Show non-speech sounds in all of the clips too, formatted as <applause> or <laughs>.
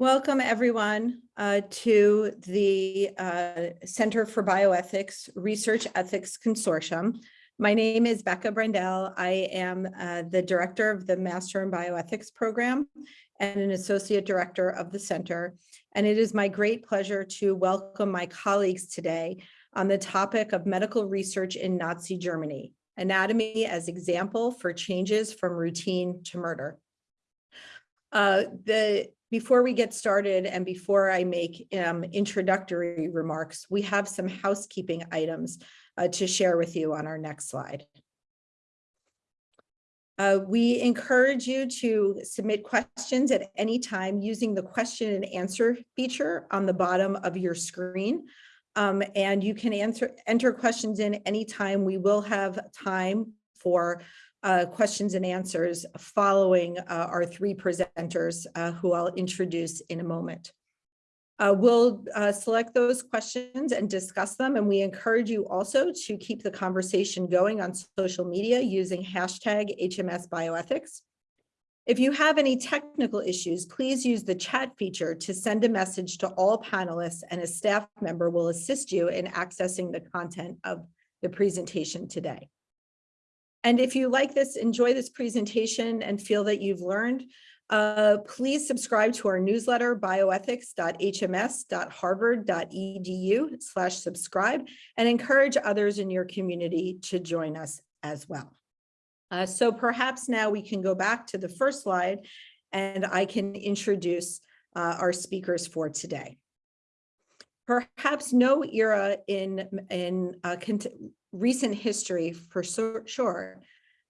Welcome, everyone, uh, to the uh, Center for Bioethics Research Ethics Consortium. My name is Becca Brendel. I am uh, the director of the Master in Bioethics program and an associate director of the center. And it is my great pleasure to welcome my colleagues today on the topic of medical research in Nazi Germany, anatomy as example for changes from routine to murder. Uh, the before we get started and before I make um, introductory remarks, we have some housekeeping items uh, to share with you on our next slide. Uh, we encourage you to submit questions at any time using the question and answer feature on the bottom of your screen. Um, and you can answer enter questions in anytime. We will have time for uh, questions and answers following uh, our three presenters uh, who I'll introduce in a moment. Uh, we'll uh, select those questions and discuss them, and we encourage you also to keep the conversation going on social media using hashtag HMS Bioethics. If you have any technical issues, please use the chat feature to send a message to all panelists and a staff member will assist you in accessing the content of the presentation today. And if you like this, enjoy this presentation and feel that you've learned, uh, please subscribe to our newsletter, bioethics.hms.harvard.edu slash subscribe, and encourage others in your community to join us as well. Uh, so perhaps now we can go back to the first slide and I can introduce uh, our speakers for today. Perhaps no era in, in uh, recent history for sure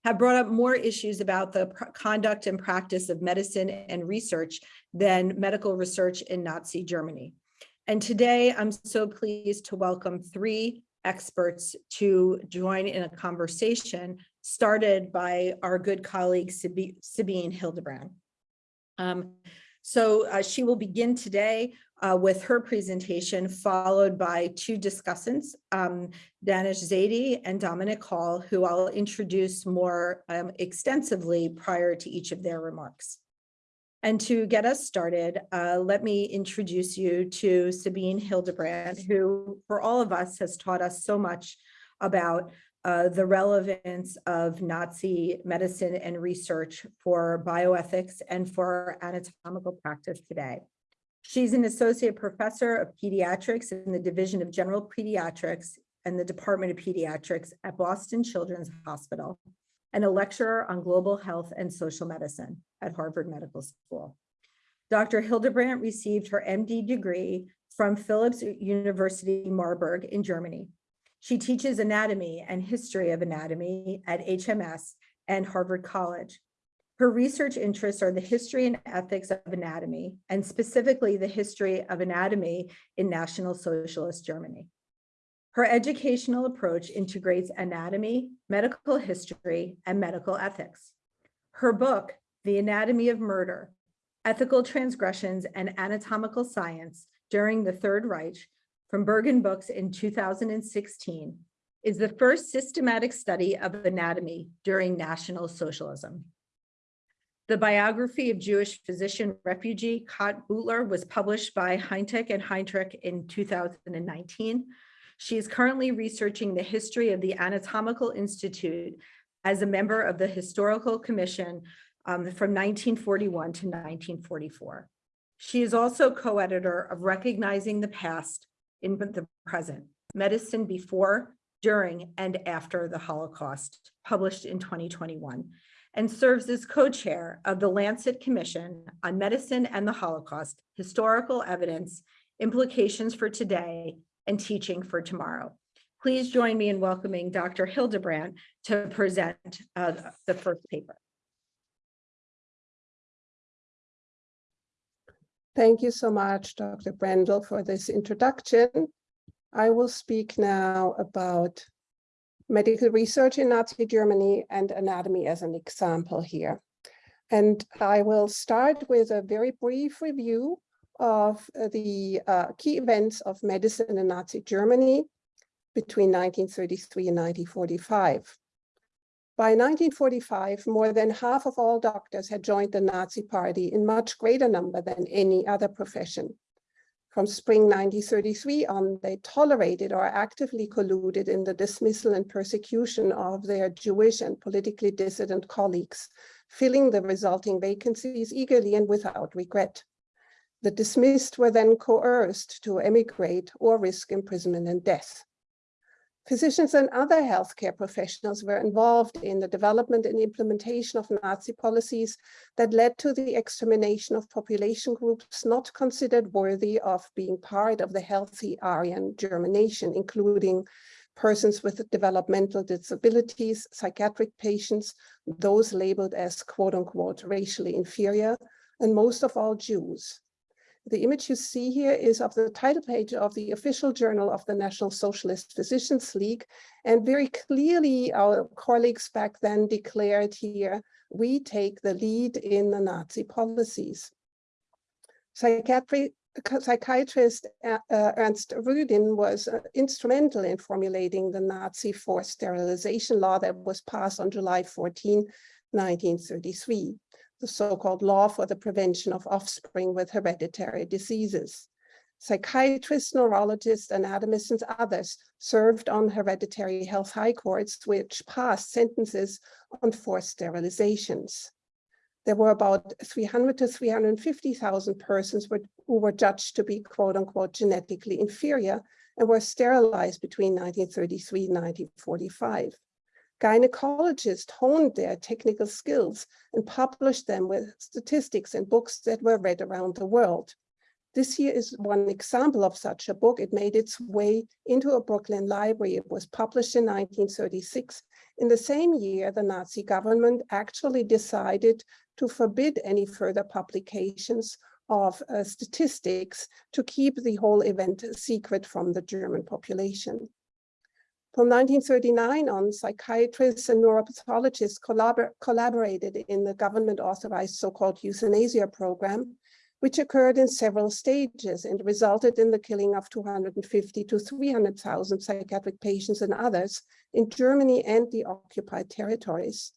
have brought up more issues about the conduct and practice of medicine and research than medical research in Nazi Germany. And today I'm so pleased to welcome three experts to join in a conversation started by our good colleague Sabine Hildebrandt. Um, so uh, she will begin today uh, with her presentation, followed by two discussants, um, Danish Zaidi and Dominic Hall, who I'll introduce more um, extensively prior to each of their remarks. And to get us started, uh, let me introduce you to Sabine Hildebrandt, who for all of us has taught us so much about uh, the relevance of Nazi medicine and research for bioethics and for anatomical practice today. She's an associate professor of pediatrics in the Division of General Pediatrics and the Department of Pediatrics at Boston Children's Hospital and a lecturer on global health and social medicine at Harvard Medical School. Dr. Hildebrandt received her MD degree from Philipps University Marburg in Germany. She teaches anatomy and history of anatomy at HMS and Harvard College her research interests are the history and ethics of anatomy, and specifically the history of anatomy in National Socialist Germany. Her educational approach integrates anatomy, medical history, and medical ethics. Her book, The Anatomy of Murder, Ethical Transgressions and Anatomical Science During the Third Reich, from Berghahn Books in 2016, is the first systematic study of anatomy during National Socialism. The biography of Jewish physician refugee Käthe Beutler was published by Hentrich and Hentrich in 2019. She is currently researching the history of the Anatomical Institute as a member of the Historical Commission um, from 1941 to 1944. She is also co-editor of Recognizing the Past in the Present, Medicine Before, During, and After the Holocaust, published in 2021 and serves as co-chair of the Lancet Commission on Medicine and the Holocaust, Historical Evidence, Implications for Today, and Teaching for Tomorrow. Please join me in welcoming Dr. Hildebrandt to present uh, the first paper. Thank you so much, Dr. Brendel, for this introduction. I will speak now about medical research in Nazi Germany and anatomy as an example here. And I will start with a very brief review of the uh, key events of medicine in Nazi Germany between 1933 and 1945. By 1945, more than half of all doctors had joined the Nazi party in much greater number than any other profession. From spring 1933 on, they tolerated or actively colluded in the dismissal and persecution of their Jewish and politically dissident colleagues, filling the resulting vacancies eagerly and without regret. The dismissed were then coerced to emigrate or risk imprisonment and death. Physicians and other healthcare professionals were involved in the development and implementation of Nazi policies that led to the extermination of population groups not considered worthy of being part of the healthy Aryan German nation, including persons with developmental disabilities, psychiatric patients, those labeled as quote unquote racially inferior, and most of all Jews. The image you see here is of the title page of the official journal of the National Socialist Physicians League. And very clearly our colleagues back then declared here, we take the lead in the Nazi policies. Psychiatry, psychiatrist uh, Ernst Rüdin was uh, instrumental in formulating the Nazi forced sterilization law that was passed on July 14, 1933 the so-called law for the prevention of offspring with hereditary diseases. Psychiatrists, neurologists, anatomists, and others served on hereditary health high courts, which passed sentences on forced sterilizations. There were about 300 to 350,000 persons who were judged to be quote unquote genetically inferior and were sterilized between 1933 and 1945 gynecologists honed their technical skills and published them with statistics and books that were read around the world. This here is one example of such a book. It made its way into a Brooklyn library. It was published in 1936. In the same year, the Nazi government actually decided to forbid any further publications of uh, statistics to keep the whole event secret from the German population. From 1939 on, psychiatrists and neuropathologists collabor collaborated in the government-authorized so-called euthanasia program, which occurred in several stages and resulted in the killing of 250 to 300,000 psychiatric patients and others in Germany and the occupied territories.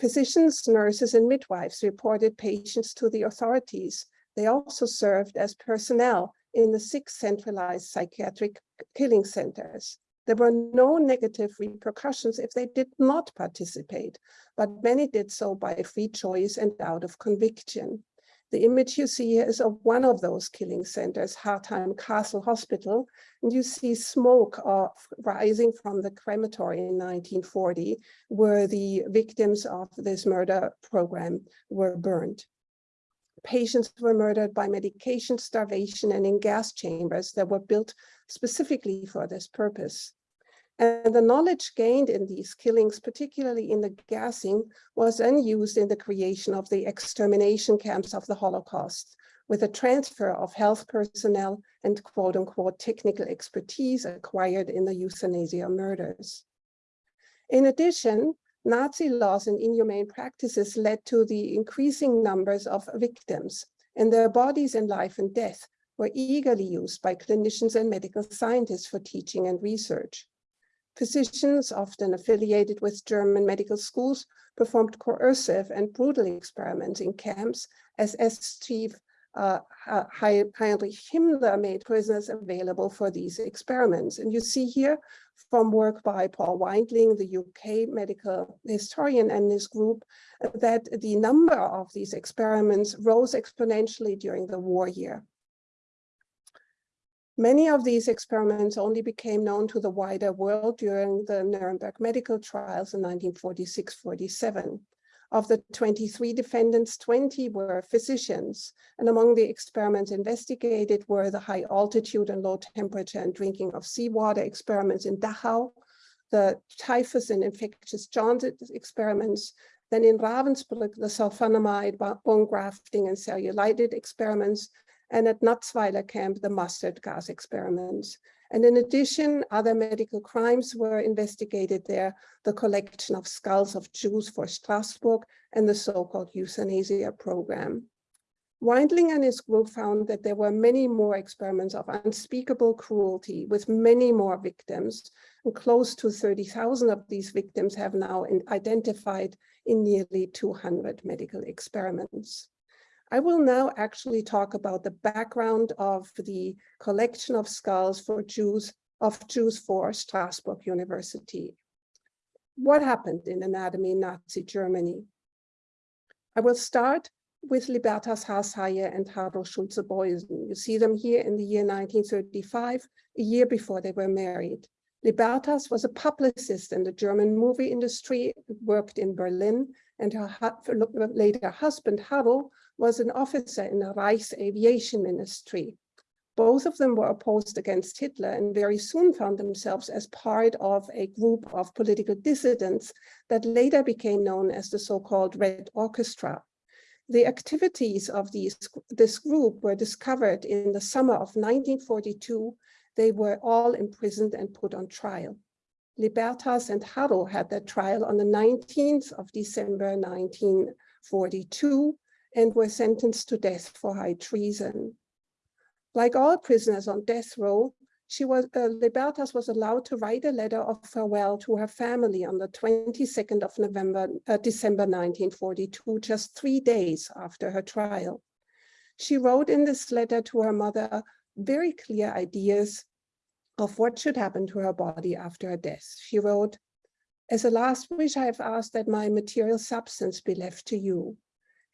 Physicians, nurses, and midwives reported patients to the authorities. They also served as personnel in the six centralized psychiatric killing centers. There were no negative repercussions if they did not participate, but many did so by free choice and out of conviction. The image you see here is of one of those killing centers, Hartheim Castle Hospital, and you see smoke of, rising from the crematory in 1940, where the victims of this murder program were burned. Patients were murdered by medication starvation and in gas chambers that were built specifically for this purpose. And the knowledge gained in these killings, particularly in the gassing, was then used in the creation of the extermination camps of the Holocaust, with a transfer of health personnel and quote unquote technical expertise acquired in the euthanasia murders. In addition, Nazi laws and inhumane practices led to the increasing numbers of victims, and their bodies in life and death were eagerly used by clinicians and medical scientists for teaching and research. Physicians, often affiliated with German medical schools, performed coercive and brutal experiments in camps as SS chief uh, Heinrich Himmler made prisoners available for these experiments. And you see here from work by Paul Weindling, the UK medical historian and his group, that the number of these experiments rose exponentially during the war year. Many of these experiments only became known to the wider world during the Nuremberg medical trials in 1946-47. Of the 23 defendants, 20 were physicians, and among the experiments investigated were the high altitude and low temperature and drinking of seawater experiments in Dachau, the typhus and infectious jaundice experiments, then in Ravensbrück, the sulfonamide bone grafting and cellulitis experiments, and at Natzweiler camp, the mustard gas experiments. And in addition, other medical crimes were investigated there, the collection of skulls of Jews for Strasbourg and the so-called euthanasia program. Weindling and his group found that there were many more experiments of unspeakable cruelty with many more victims, and close to 30,000 of these victims have now identified in nearly 200 medical experiments. I will now actually talk about the background of the collection of skulls for Jews of Jews for Strasbourg University. What happened in anatomy in Nazi Germany? I will start with Libertas Haas-Heye and Harro Schulze-Boysen. You see them here in the year 1935, a year before they were married. Libertas was a publicist in the German movie industry, worked in Berlin, and her later husband, Harro, was an officer in the Reich's aviation ministry. Both of them were opposed against Hitler and very soon found themselves as part of a group of political dissidents that later became known as the so-called Red Orchestra. The activities of these, this group were discovered in the summer of 1942. They were all imprisoned and put on trial. Libertas and Harro had their trial on the 19th of December 1942 and were sentenced to death for high treason. Like all prisoners on death row, she was, uh, Libertas was allowed to write a letter of farewell to her family on the 22nd of November, uh, December 1942, just three days after her trial. She wrote in this letter to her mother very clear ideas of what should happen to her body after her death. She wrote, as a last wish, I have asked that my material substance be left to you.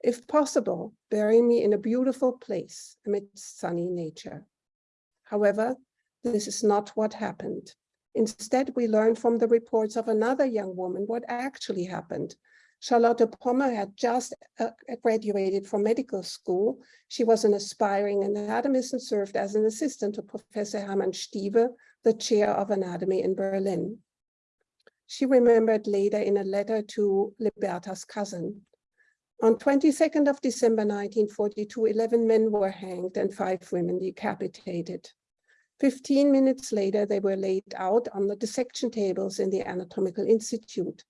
If possible, bury me in a beautiful place amidst sunny nature. However, this is not what happened. Instead, we learn from the reports of another young woman what actually happened. Charlotte Pommer had just uh, graduated from medical school. She was an aspiring anatomist and served as an assistant to Professor Hermann Stieve, the chair of anatomy in Berlin. She remembered later in a letter to Liberta's cousin, on 22nd of December 1942, 11 men were hanged and five women decapitated. 15 minutes later, they were laid out on the dissection tables in the Anatomical Institute.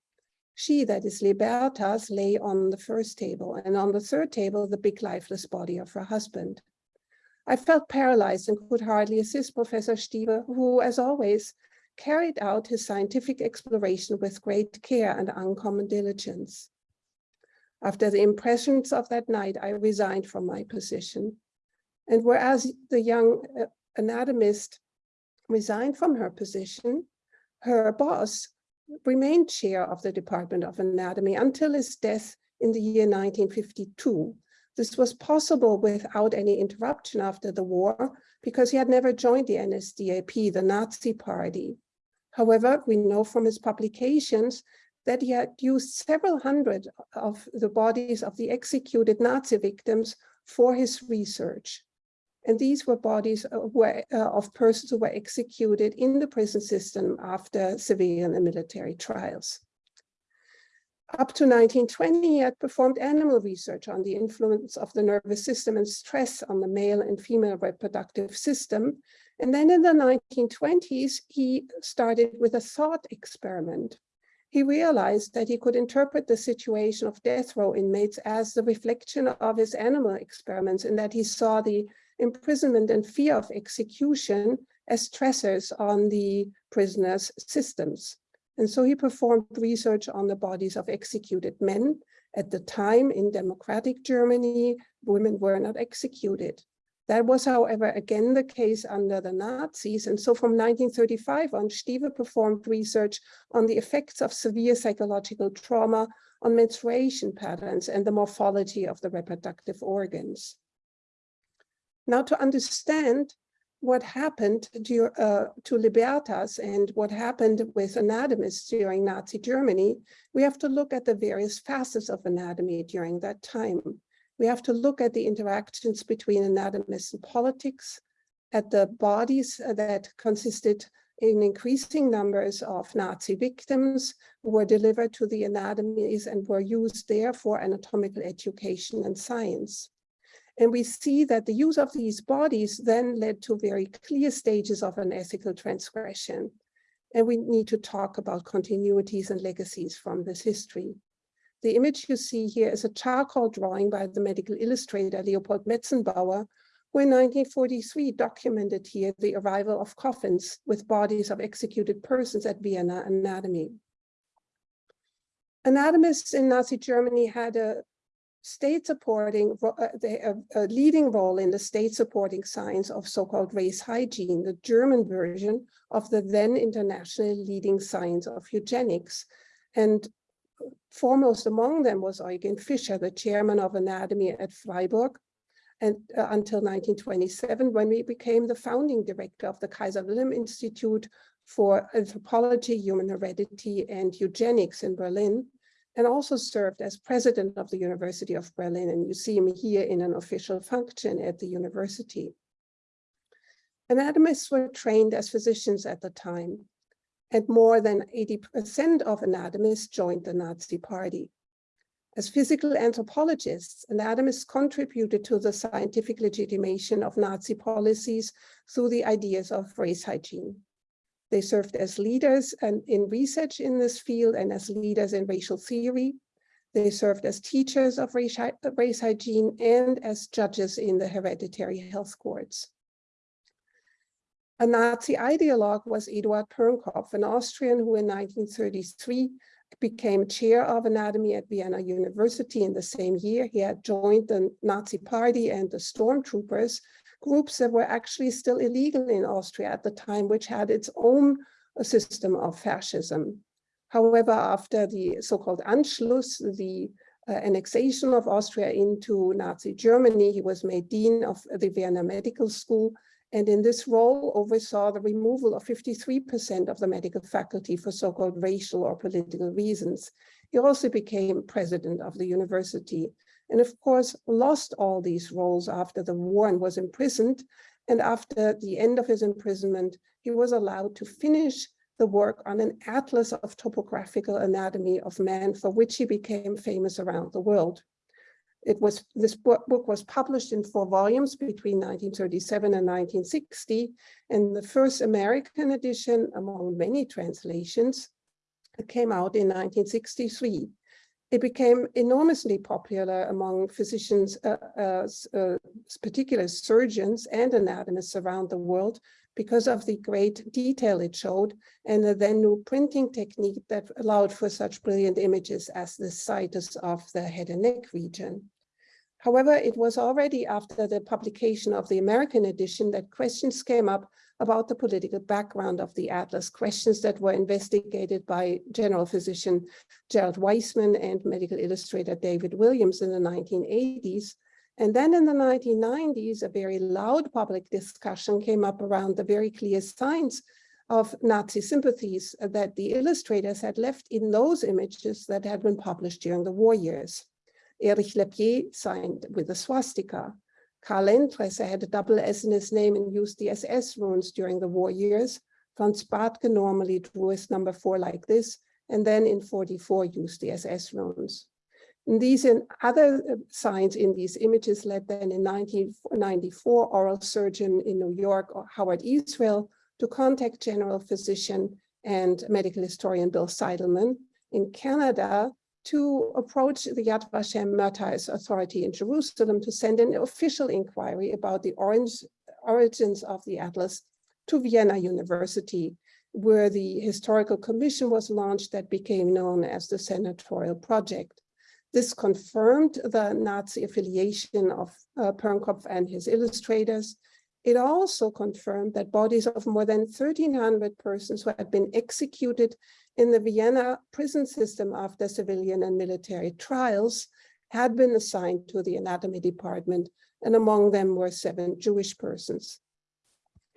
She, that is Libertas, lay on the first table, and on the third table, the big lifeless body of her husband. I felt paralyzed and could hardly assist Professor Stieve, who, as always, carried out his scientific exploration with great care and uncommon diligence. After the impressions of that night, I resigned from my position. And whereas the young uh, anatomist resigned from her position, her boss remained chair of the Department of Anatomy until his death in the year 1952. This was possible without any interruption after the war because he had never joined the NSDAP, the Nazi party. However, we know from his publications that he had used several hundred of the bodies of the executed Nazi victims for his research. And these were bodies uh, uh, of persons who were executed in the prison system after civilian and military trials. Up to 1920, he had performed animal research on the influence of the nervous system and stress on the male and female reproductive system. And then in the 1920s, he started with a thought experiment he realized that he could interpret the situation of death row inmates as the reflection of his animal experiments in that he saw the imprisonment and fear of execution as stressors on the prisoners' systems. And so he performed research on the bodies of executed men. At the time in democratic Germany, women were not executed. That was, however, again the case under the Nazis. And so from 1935 on, Stieve performed research on the effects of severe psychological trauma on menstruation patterns and the morphology of the reproductive organs. Now to understand what happened to, uh, to Libertas and what happened with anatomists during Nazi Germany, we have to look at the various facets of anatomy during that time. We have to look at the interactions between anatomists and politics, at the bodies that consisted in increasing numbers of Nazi victims who were delivered to the anatomies and were used there for anatomical education and science. And we see that the use of these bodies then led to very clear stages of an ethical transgression. And we need to talk about continuities and legacies from this history. The image you see here is a charcoal drawing by the medical illustrator Leopold Metzenbauer, who in 1943 documented here the arrival of coffins with bodies of executed persons at Vienna Anatomy. Anatomists in Nazi Germany had a state supporting, uh, a, a leading role in the state supporting science of so-called race hygiene, the German version of the then internationally leading science of eugenics. And foremost among them was Eugen Fischer, the chairman of anatomy at Freiburg, and uh, until 1927, when we became the founding director of the Kaiser Wilhelm Institute for Anthropology, Human Heredity, and Eugenics in Berlin, and also served as president of the University of Berlin. And you see me here in an official function at the university. Anatomists were trained as physicians at the time, and more than 80% of anatomists joined the Nazi party. As physical anthropologists, anatomists contributed to the scientific legitimation of Nazi policies through the ideas of race hygiene. They served as leaders and in research in this field and as leaders in racial theory. They served as teachers of race, race hygiene and as judges in the hereditary health courts. A Nazi ideologue was Eduard Pernkopf, an Austrian who in 1933 became chair of anatomy at Vienna University in the same year. He had joined the Nazi party and the stormtroopers, groups that were actually still illegal in Austria at the time, which had its own uh, system of fascism. However, after the so-called Anschluss, the uh, annexation of Austria into Nazi Germany, he was made dean of the Vienna Medical School and in this role oversaw the removal of 53% of the medical faculty for so-called racial or political reasons. He also became president of the university and of course lost all these roles after the war and was imprisoned. And after the end of his imprisonment, he was allowed to finish the work on an atlas of topographical anatomy of man for which he became famous around the world. It was this book, was published in four volumes between 1937 and 1960, and the first American edition, among many translations, came out in 1963. It became enormously popular among physicians, uh, uh, uh, particular surgeons and anatomists around the world because of the great detail it showed and the then new printing technique that allowed for such brilliant images as the situs of the head and neck region. However, it was already after the publication of the American edition that questions came up about the political background of the atlas, questions that were investigated by general physician Gerald Weissman and medical illustrator David Williams in the 1980s. And then in the 1990s, a very loud public discussion came up around the very clear signs of Nazi sympathies that the illustrators had left in those images that had been published during the war years. Erich Lepier signed with a swastika. Karl Endtresser had a double S in his name and used the SS runes during the war years. Franz Batke normally drew his number four like this, and then in 44 used the SS runes. These and other uh, signs in these images led then in 1994 oral surgeon in New York, Howard Israel, to contact general physician and medical historian Bill Seidelman. In Canada, to approach the Yad Vashem Matthias Authority in Jerusalem to send an official inquiry about the orange, origins of the Atlas to Vienna University, where the historical commission was launched that became known as the Senatorial Project. This confirmed the Nazi affiliation of uh, Pernkopf and his illustrators. It also confirmed that bodies of more than 1,300 persons who had been executed in the Vienna prison system after civilian and military trials had been assigned to the anatomy department, and among them were seven Jewish persons.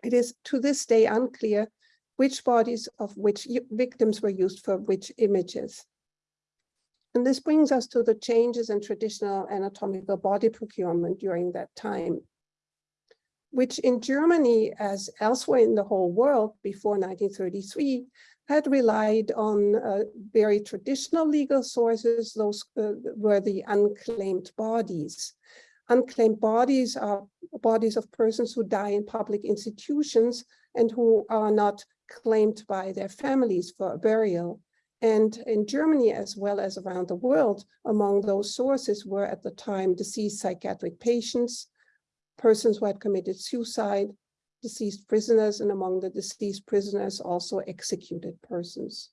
It is to this day unclear which bodies of which victims were used for which images. And this brings us to the changes in traditional anatomical body procurement during that time, which in Germany, as elsewhere in the whole world before 1933, had relied on uh, very traditional legal sources. Those uh, were the unclaimed bodies. Unclaimed bodies are bodies of persons who die in public institutions and who are not claimed by their families for burial. And in Germany, as well as around the world, among those sources were at the time deceased psychiatric patients, persons who had committed suicide, deceased prisoners, and among the deceased prisoners, also executed persons.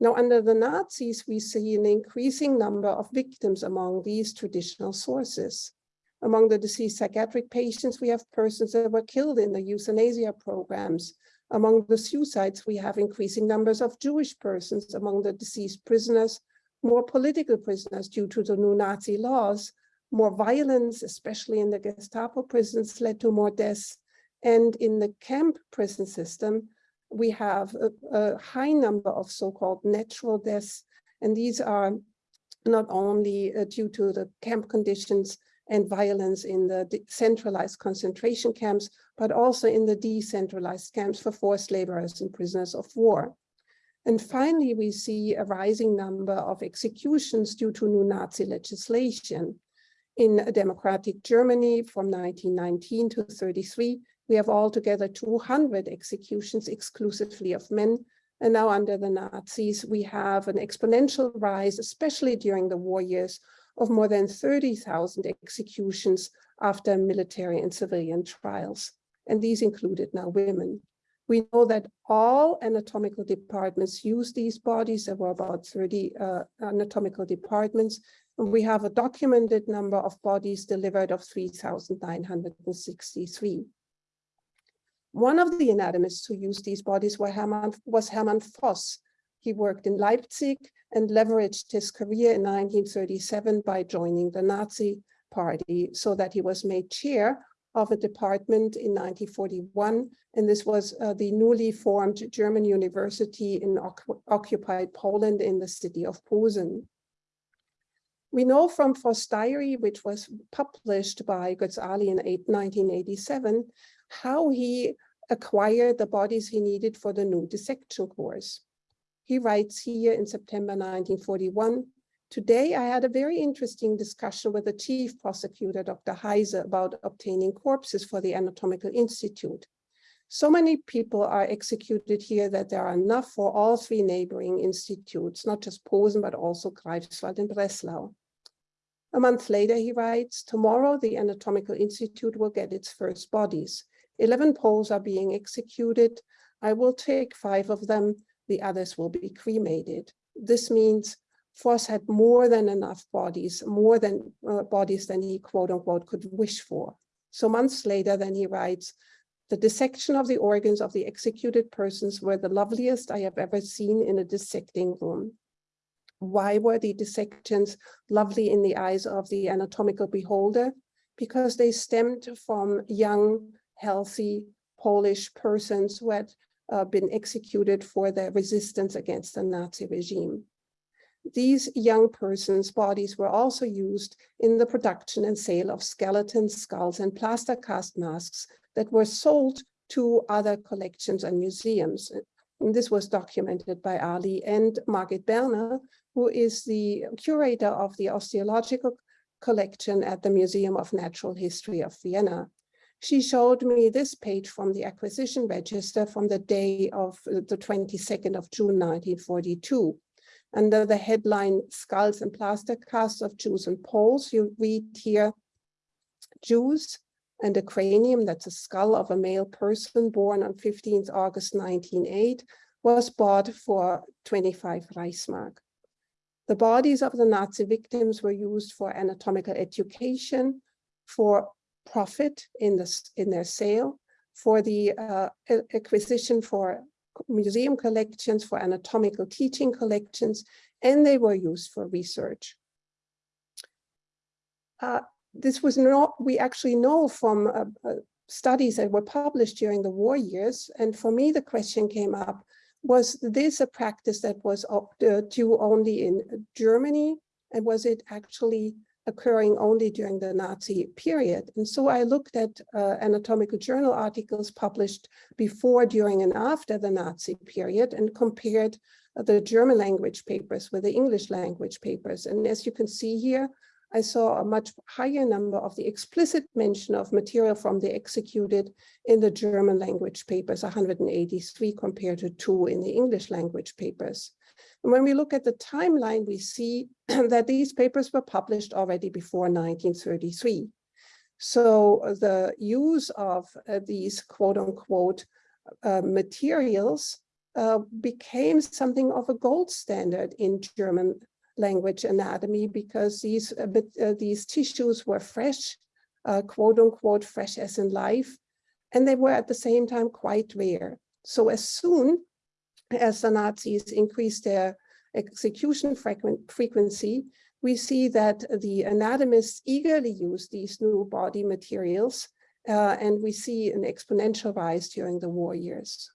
Now, under the Nazis, we see an increasing number of victims among these traditional sources. Among the deceased psychiatric patients, we have persons that were killed in the euthanasia programs. Among the suicides, we have increasing numbers of Jewish persons. Among the deceased prisoners, more political prisoners due to the new Nazi laws. More violence, especially in the Gestapo prisons, led to more deaths. And in the camp prison system, we have a, a high number of so-called natural deaths. And these are not only uh, due to the camp conditions and violence in the centralized concentration camps, but also in the decentralized camps for forced laborers and prisoners of war. And finally, we see a rising number of executions due to new Nazi legislation. In democratic Germany from 1919 to 33, we have altogether 200 executions exclusively of men. And now under the Nazis, we have an exponential rise, especially during the war years, of more than 30,000 executions after military and civilian trials. And these included now women. We know that all anatomical departments use these bodies. There were about 30 uh, anatomical departments. And we have a documented number of bodies delivered of 3,963. One of the anatomists who used these bodies Hermann, was Hermann Voss. He worked in Leipzig and leveraged his career in 1937 by joining the Nazi party so that he was made chair of a department in 1941. And this was uh, the newly formed German university in occupied Poland in the city of Posen. We know from Voss' diary, which was published by Götz Aly in 1987, how he acquired the bodies he needed for the new dissection course. He writes here in September 1941, Today, I had a very interesting discussion with the chief prosecutor, Dr. Heise, about obtaining corpses for the Anatomical Institute. So many people are executed here that there are enough for all three neighboring institutes, not just Posen, but also Greifswald and Breslau. A month later, he writes, tomorrow the Anatomical Institute will get its first bodies. 11 Poles are being executed. I will take five of them. The others will be cremated. This means Voss had more than enough bodies, more than uh, bodies than he quote unquote could wish for. So months later, then he writes, the dissection of the organs of the executed persons were the loveliest I have ever seen in a dissecting room. Why were the dissections lovely in the eyes of the anatomical beholder? Because they stemmed from young, healthy Polish persons who had uh, been executed for their resistance against the Nazi regime. These young persons' bodies were also used in the production and sale of skeletons, skulls, and plaster cast masks that were sold to other collections and museums. And this was documented by Aly and Margit Berner, who is the curator of the osteological collection at the Museum of Natural History of Vienna. She showed me this page from the acquisition register from the day of the 22nd of June 1942. Under the headline Skulls and Plaster Casts of Jews and Poles, you read here Jews and a cranium, that's a skull of a male person born on 15th August 1908, was bought for 25 Reichsmark. The bodies of the Nazi victims were used for anatomical education, for profit in, in their sale, for the uh, acquisition for museum collections, for anatomical teaching collections, and they were used for research. Uh, this was not, we actually know from uh, uh, studies that were published during the war years, and for me the question came up, was this a practice that was uh, due only in Germany, and was it actually occurring only during the Nazi period. And so I looked at uh, anatomical journal articles published before, during, and after the Nazi period and compared the German language papers with the English language papers. And as you can see here, I saw a much higher number of the explicit mention of material from the executed in the German language papers, 183 compared to two in the English language papers. When we look at the timeline, we see <clears throat> that these papers were published already before 1933. So uh, the use of uh, these quote unquote uh, materials uh, became something of a gold standard in German language anatomy because these, uh, uh, these tissues were fresh, quote unquote, fresh as in life, and they were at the same time quite rare. So as soon as the Nazis increased their execution frequency, we see that the anatomists eagerly use these new body materials, uh, and we see an exponential rise during the war years.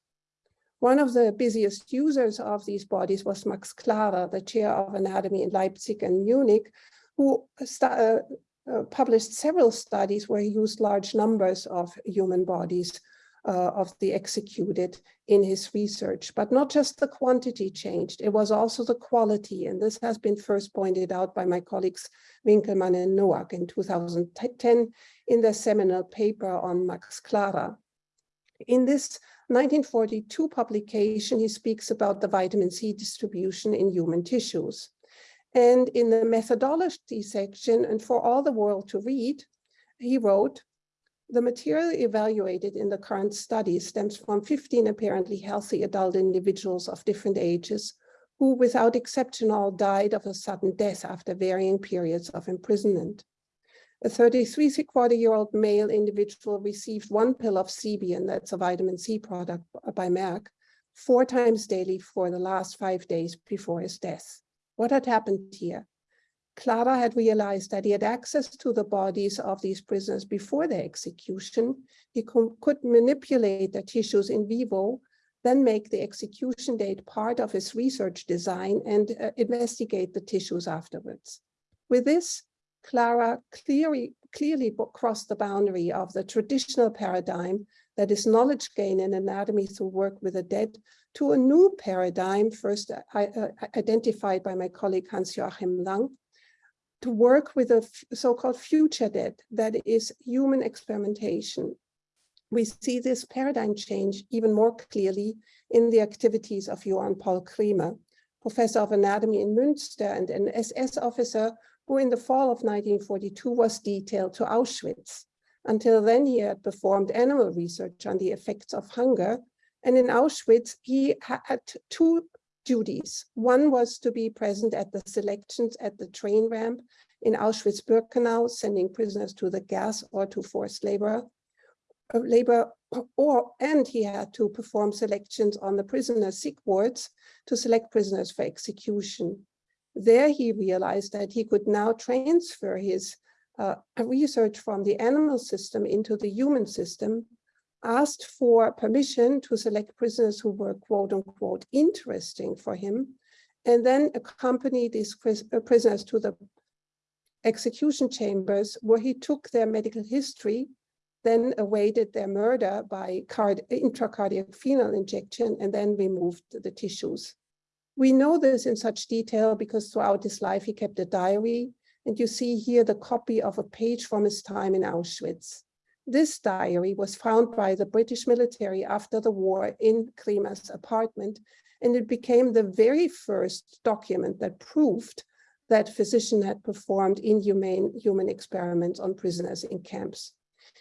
One of the busiest users of these bodies was Max Clara, the chair of anatomy in Leipzig and Munich, who uh, uh, published several studies where he used large numbers of human bodies uh, of the executed in his research. But not just the quantity changed, it was also the quality. And this has been first pointed out by my colleagues Winkelmann and Noack in 2010 in their seminal paper on Max Clara. In this 1942 publication, he speaks about the vitamin C distribution in human tissues. And in the methodology section, and for all the world to read, he wrote, the material evaluated in the current study stems from 15 apparently healthy adult individuals of different ages who without exception all died of a sudden death after varying periods of imprisonment. A 33 quarter year old male individual received one pill of Cebion, that's a vitamin C product uh, by Merck, four times daily for the last five days before his death. What had happened here? Clara had realized that he had access to the bodies of these prisoners before their execution. He could manipulate the tissues in vivo, then make the execution date part of his research design and uh, investigate the tissues afterwards. With this, Clara clearly, clearly crossed the boundary of the traditional paradigm that is knowledge gain in anatomy through work with the dead to a new paradigm first uh, uh identified by my colleague Hans-Joachim Lang, to work with a so-called future dead, that is human experimentation. We see this paradigm change even more clearly in the activities of Johann Paul Kremer, professor of anatomy in Münster and an SS officer who in the fall of 1942 was detailed to Auschwitz. Until then, he had performed animal research on the effects of hunger. And in Auschwitz, he had two duties. One was to be present at the selections at the train ramp in Auschwitz-Birkenau, sending prisoners to the gas or to forced labor, uh, labor <clears throat> or and he had to perform selections on the prisoner sick wards to select prisoners for execution. There he realized that he could now transfer his uh, <clears throat> research from the animal system into the human system asked for permission to select prisoners who were quote unquote interesting for him, and then accompany these uh, prisoners to the execution chambers where he took their medical history, then awaited their murder by intracardiac phenol injection, and then removed the tissues. We know this in such detail because throughout his life he kept a diary, and you see here the copy of a page from his time in Auschwitz. This diary was found by the British military after the war in Kremer's apartment, and it became the very first document that proved that physician had performed inhumane human experiments on prisoners in camps.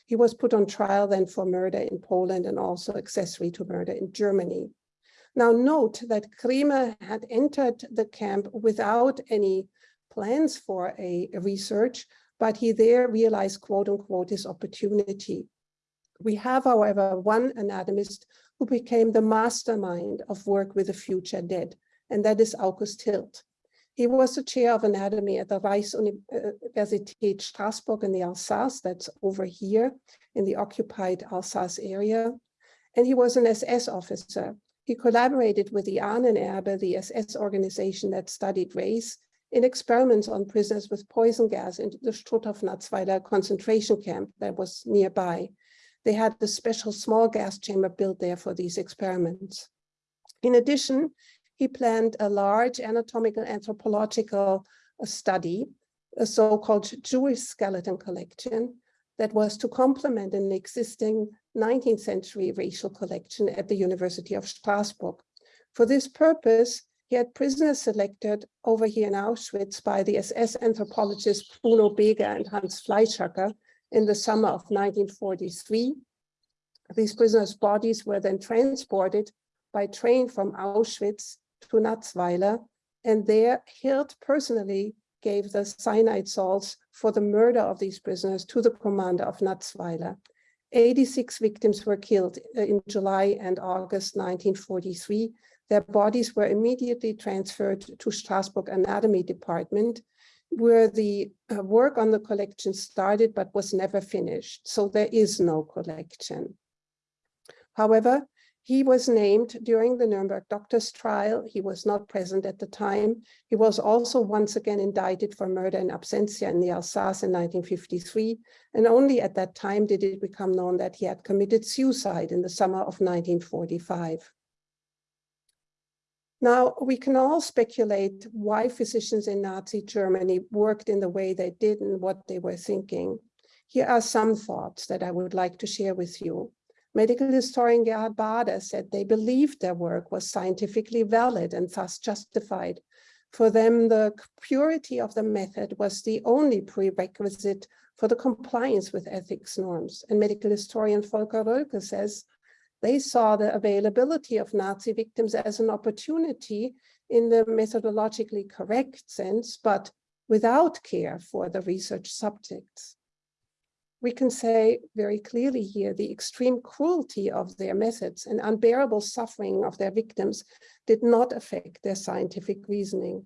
He was put on trial then for murder in Poland and also accessory to murder in Germany. Now note that Kremer had entered the camp without any plans for a research, but he there realized, quote unquote, his opportunity. We have, however, one anatomist who became the mastermind of work with the future dead, and that is August Hirt. He was the chair of anatomy at the Reichsuniversität uh, Strasbourg in the Alsace, that's over here in the occupied Alsace area. And he was an SS officer. He collaborated with the Ahnenerbe, the SS organization that studied race, in experiments on prisoners with poison gas in the Struthof-Natzweiler concentration camp that was nearby. They had a special small gas chamber built there for these experiments. In addition, he planned a large anatomical anthropological uh, study, a so-called Jewish skeleton collection that was to complement an existing 19th century racial collection at the University of Strasbourg. For this purpose, he had prisoners selected over here in Auschwitz by the SS anthropologists Bruno Beger and Hans Fleischhacker in the summer of 1943. These prisoners' bodies were then transported by train from Auschwitz to Natzweiler, and there Hirt personally gave the cyanide salts for the murder of these prisoners to the commander of Natzweiler. 86 victims were killed uh, in July and August 1943. Their bodies were immediately transferred to Strasbourg Anatomy Department, where the uh, work on the collection started but was never finished. So there is no collection. However, he was named during the Nuremberg doctors trial. He was not present at the time. He was also once again indicted for murder in absentia in the Alsace in 1953. And only at that time did it become known that he had committed suicide in the summer of 1945. Now, we can all speculate why physicians in Nazi Germany worked in the way they did and what they were thinking. Here are some thoughts that I would like to share with you. Medical historian Gerhard Baader said they believed their work was scientifically valid and thus justified. For them, the purity of the method was the only prerequisite for the compliance with ethics norms. And medical historian Volker Roelcke says they saw the availability of Nazi victims as an opportunity in the methodologically correct sense, but without care for the research subjects we can say very clearly here the extreme cruelty of their methods and unbearable suffering of their victims did not affect their scientific reasoning.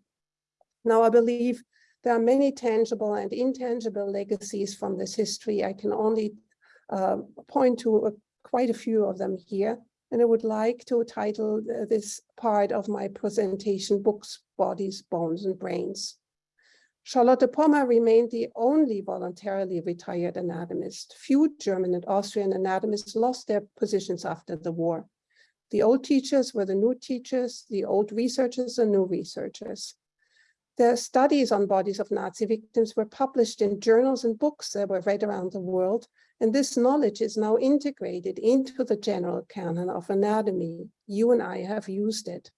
Now, I believe there are many tangible and intangible legacies from this history. I can only uh, point to quite a few of them here. And I would like to title uh, this part of my presentation, Books, Bodies, Bones, and Brains. Charlotte Pommer remained the only voluntarily retired anatomist. Few German and Austrian anatomists lost their positions after the war. The old teachers were the new teachers, the old researchers, the new researchers. Their studies on bodies of Nazi victims were published in journals and books that were read around the world, and this knowledge is now integrated into the general canon of anatomy. You and I have used it.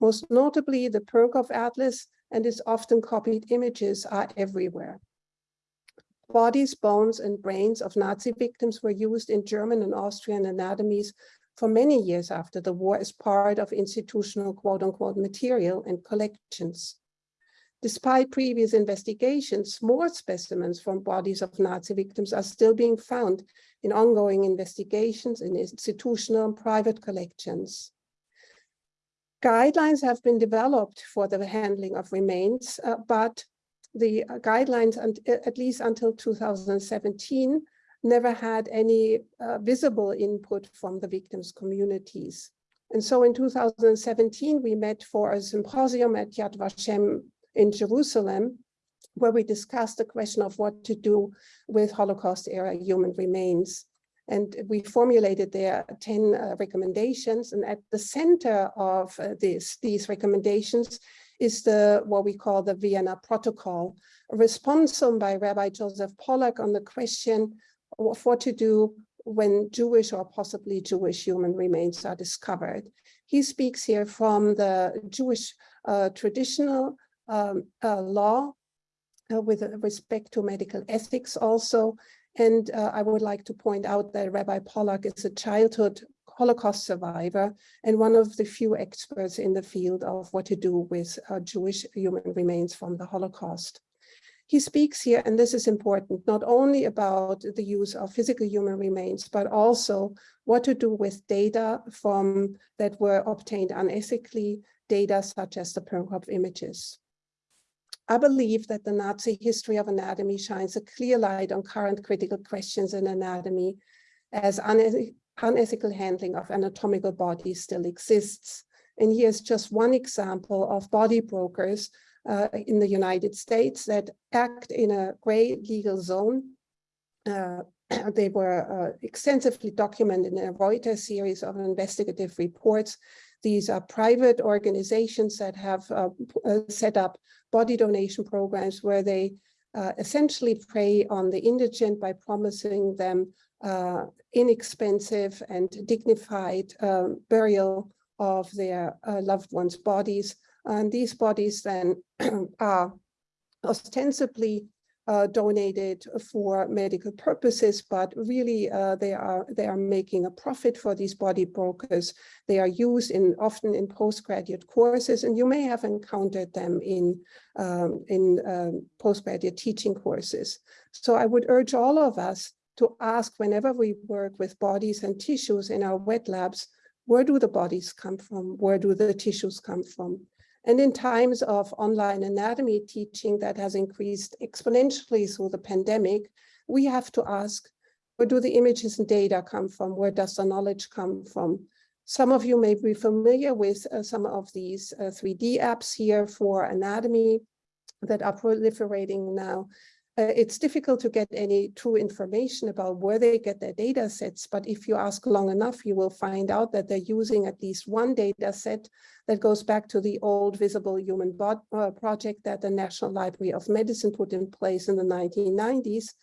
Most notably, the Pernkopf Atlas and its often copied images are everywhere. Bodies, bones, and brains of Nazi victims were used in German and Austrian anatomies for many years after the war as part of institutional quote-unquote material and collections. Despite previous investigations, more specimens from bodies of Nazi victims are still being found in ongoing investigations in institutional and private collections. Guidelines have been developed for the handling of remains, uh, but the uh, guidelines, at least until 2017, never had any uh, visible input from the victims' communities. And so in 2017, we met for a symposium at Yad Vashem in Jerusalem, where we discussed the question of what to do with Holocaust era human remains. And we formulated there 10 uh, recommendations. And at the center of uh, this, these recommendations is the what we call the Vienna Protocol, a response by Rabbi Joseph Polak on the question of what to do when Jewish or possibly Jewish human remains are discovered. He speaks here from the Jewish uh, traditional um, uh, law uh, with respect to medical ethics also, and uh, I would like to point out that Rabbi Polak is a childhood Holocaust survivor and one of the few experts in the field of what to do with uh, Jewish human remains from the Holocaust. He speaks here, and this is important, not only about the use of physical human remains, but also what to do with data from that were obtained unethically, data such as the Pernkopf images. I believe that the Nazi history of anatomy shines a clear light on current critical questions in anatomy as unethical handling of anatomical bodies still exists. And here's just one example of body brokers uh, in the United States that act in a gray legal zone. Uh, <clears throat> they were uh, extensively documented in a Reuters series of investigative reports. These are private organizations that have uh, uh, set up body donation programs where they uh, essentially prey on the indigent by promising them uh, inexpensive and dignified um, burial of their uh, loved ones' bodies. And these bodies then <clears throat> are ostensibly uh, donated for medical purposes, but really uh, they are they are making a profit for these body brokers. They are used in often in postgraduate courses, and you may have encountered them in um, in um, postgraduate teaching courses. So I would urge all of us to ask whenever we work with bodies and tissues in our wet labs, where do the bodies come from? Where do the tissues come from? And in times of online anatomy teaching that has increased exponentially through the pandemic, we have to ask, where do the images and data come from? Where does the knowledge come from? Some of you may be familiar with uh, some of these uh, 3D apps here for anatomy that are proliferating now. Uh, it's difficult to get any true information about where they get their data sets, but if you ask long enough, you will find out that they're using at least one data set that goes back to the old Visible Human Bod uh, project that the National Library of Medicine put in place in the 1990s.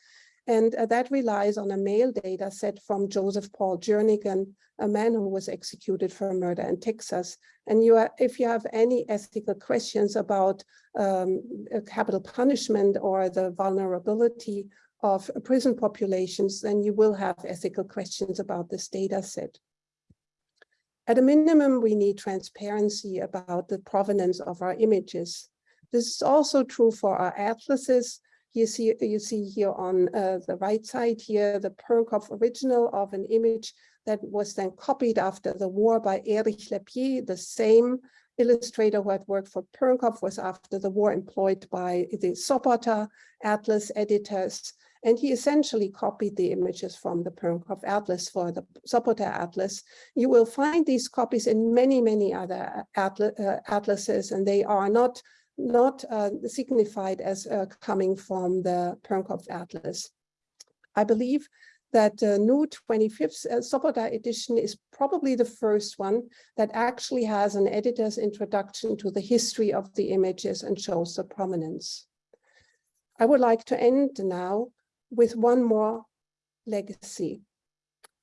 And uh, that relies on a male data set from Joseph Paul Jernigan, a man who was executed for murder in Texas. And you are, if you have any ethical questions about um, capital punishment or the vulnerability of prison populations, then you will have ethical questions about this data set. At a minimum, we need transparency about the provenance of our images. This is also true for our atlases. You see, you see here on uh, the right side here, the Pernkopf original of an image that was then copied after the war by Erich Lepier, the same illustrator who had worked for Pernkopf was after the war employed by the Sobotta Atlas editors. And he essentially copied the images from the Pernkopf Atlas for the Sobotta Atlas. You will find these copies in many, many other uh, atlases, and they are not, not uh, signified as uh, coming from the Pernkopf Atlas. I believe that the new 25th uh, Sobotta edition is probably the first one that actually has an editor's introduction to the history of the images and shows the prominence. I would like to end now with one more legacy,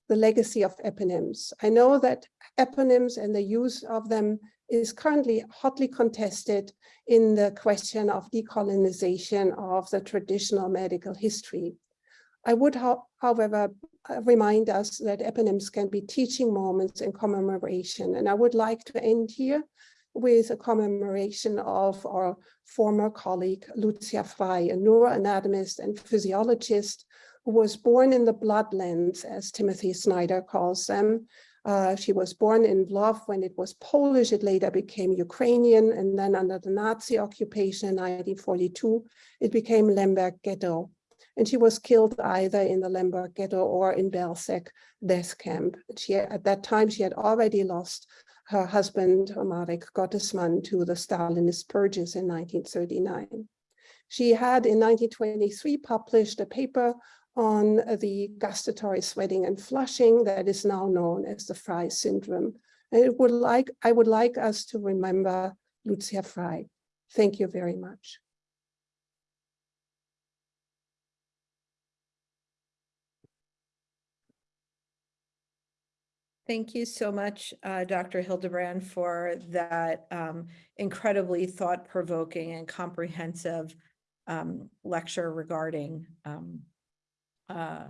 the legacy of eponyms. I know that eponyms and the use of them is currently hotly contested in the question of decolonization of the traditional medical history. I would, however, remind us that eponyms can be teaching moments in commemoration. And I would like to end here with a commemoration of our former colleague, Lucia Frey, a neuroanatomist and physiologist who was born in the bloodlands, as Timothy Snyder calls them. Uh, she was born in Lwów when it was Polish, it later became Ukrainian, and then under the Nazi occupation in 1942, it became Lemberg Ghetto. And she was killed either in the Lemberg Ghetto or in Belzec death camp. She, at that time, she had already lost her husband, Marek Gottesman, to the Stalinist purges in 1939. She had in 1923 published a paper on the gustatory sweating and flushing that is now known as the Frey syndrome. And it would like, I would like us to remember Lucia Frey. Thank you very much. Thank you so much, uh, Dr. Hildebrandt, for that um, incredibly thought-provoking and comprehensive um, lecture regarding um, uh,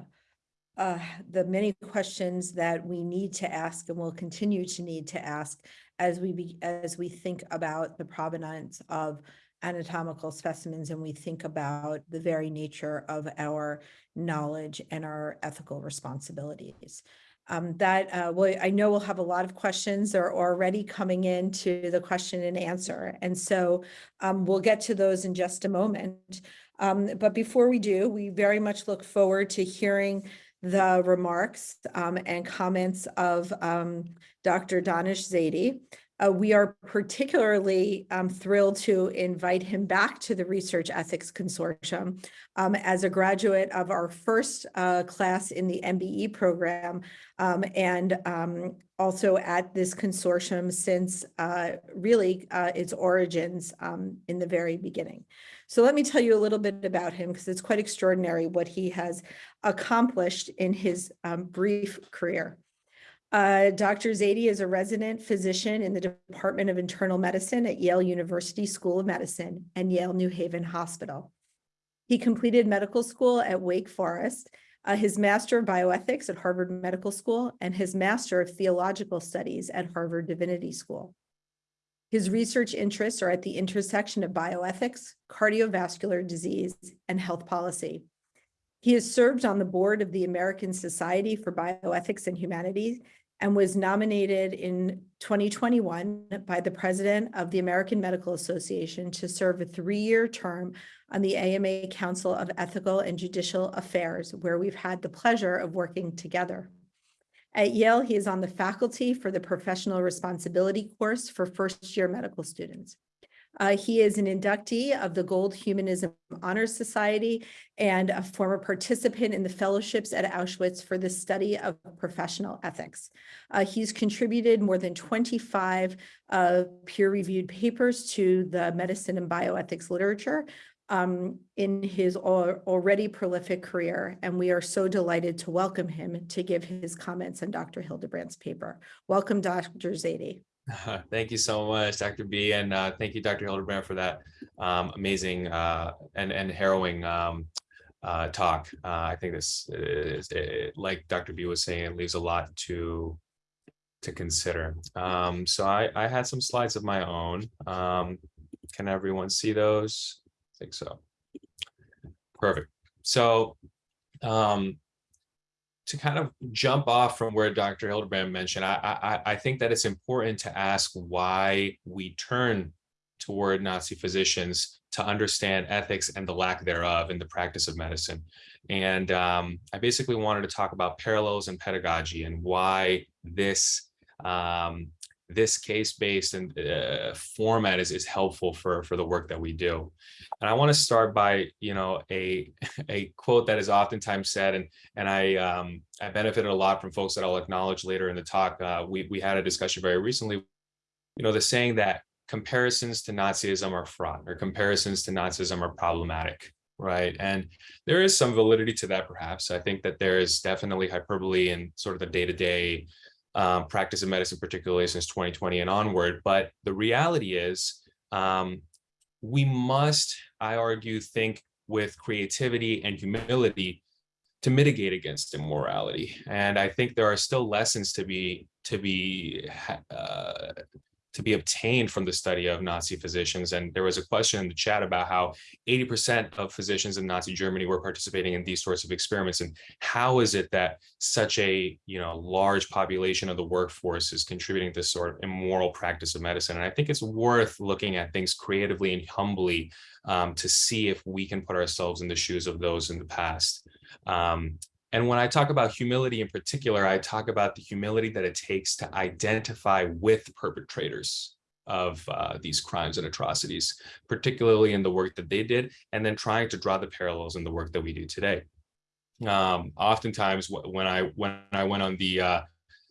uh, the many questions that we need to ask and will continue to need to ask as we be, as we think about the provenance of anatomical specimens and we think about the very nature of our knowledge and our ethical responsibilities um, that uh, well, I know we'll have a lot of questions are already coming into the question and answer. And so um, we'll get to those in just a moment. Um, but before we do, we very much look forward to hearing the remarks um, and comments of um, Dr. Danish Zaidi. Uh, we are particularly um, thrilled to invite him back to the Research Ethics Consortium um, as a graduate of our first uh, class in the MBE program um, and um, also at this consortium since uh, really uh, its origins um, in the very beginning. So let me tell you a little bit about him because it's quite extraordinary what he has accomplished in his um, brief career. Uh, Dr. Zaidi is a resident physician in the Department of Internal Medicine at Yale University School of Medicine and Yale New Haven Hospital. He completed medical school at Wake Forest, uh, his Master of Bioethics at Harvard Medical School, and his Master of Theological Studies at Harvard Divinity School. His research interests are at the intersection of bioethics, cardiovascular disease, and health policy. He has served on the board of the American Society for Bioethics and Humanities and was nominated in 2021 by the president of the American Medical Association to serve a three-year term on the AMA Council of Ethical and Judicial Affairs, where we've had the pleasure of working together. At Yale, he is on the faculty for the Professional Responsibility course for first-year medical students. Uh, he is an inductee of the Gold Humanism Honor Society and a former participant in the fellowships at Auschwitz for the study of professional ethics. Uh, he's contributed more than 25 uh, peer-reviewed papers to the medicine and bioethics literature um, in his al already prolific career, and we are so delighted to welcome him to give his comments on Dr. Hildebrandt's paper. Welcome, Dr. Zaidi. <laughs> Thank you so much, Dr. B, and uh, thank you, Dr. Hildebrandt, for that um, amazing uh, and and harrowing um, uh, talk. Uh, I think this is, it, like Dr. B was saying, it leaves a lot to to consider. Um, so I, I had some slides of my own. Um, can everyone see those? I think so. Perfect. So um, to kind of jump off from where Dr. Hildebrandt mentioned, I, I, I think that it's important to ask why we turn toward Nazi physicians to understand ethics and the lack thereof in the practice of medicine. And um, I basically wanted to talk about parallels in pedagogy and why this um, this case-based and uh, format is, is helpful for, for the work that we do. And I want to start by, you know, a, <laughs> a quote that is oftentimes said, and, and I, um, I benefited a lot from folks that I'll acknowledge later in the talk. Uh, we, we had a discussion very recently, you know, the saying that comparisons to Nazism are fraught or comparisons to Nazism are problematic right? And there is some validity to that, perhaps. I think that there is definitely hyperbole in sort of the day-to-day um, practice of medicine, particularly since 2020 and onward. But the reality is um, we must, I argue, think with creativity and humility to mitigate against immorality. And I think there are still lessons to be to be uh, to be obtained from the study of Nazi physicians. And there was a question in the chat about how 80% of physicians in Nazi Germany were participating in these sorts of experiments. And how is it that such a you know large population of the workforce is contributing to this sort of immoral practice of medicine? And I think it's worth looking at things creatively and humbly um, to see if we can put ourselves in the shoes of those in the past. Um, and when I talk about humility in particular, I talk about the humility that it takes to identify with perpetrators of uh, these crimes and atrocities, particularly in the work that they did, and then trying to draw the parallels in the work that we do today. Um, oftentimes, when I when I went on the uh,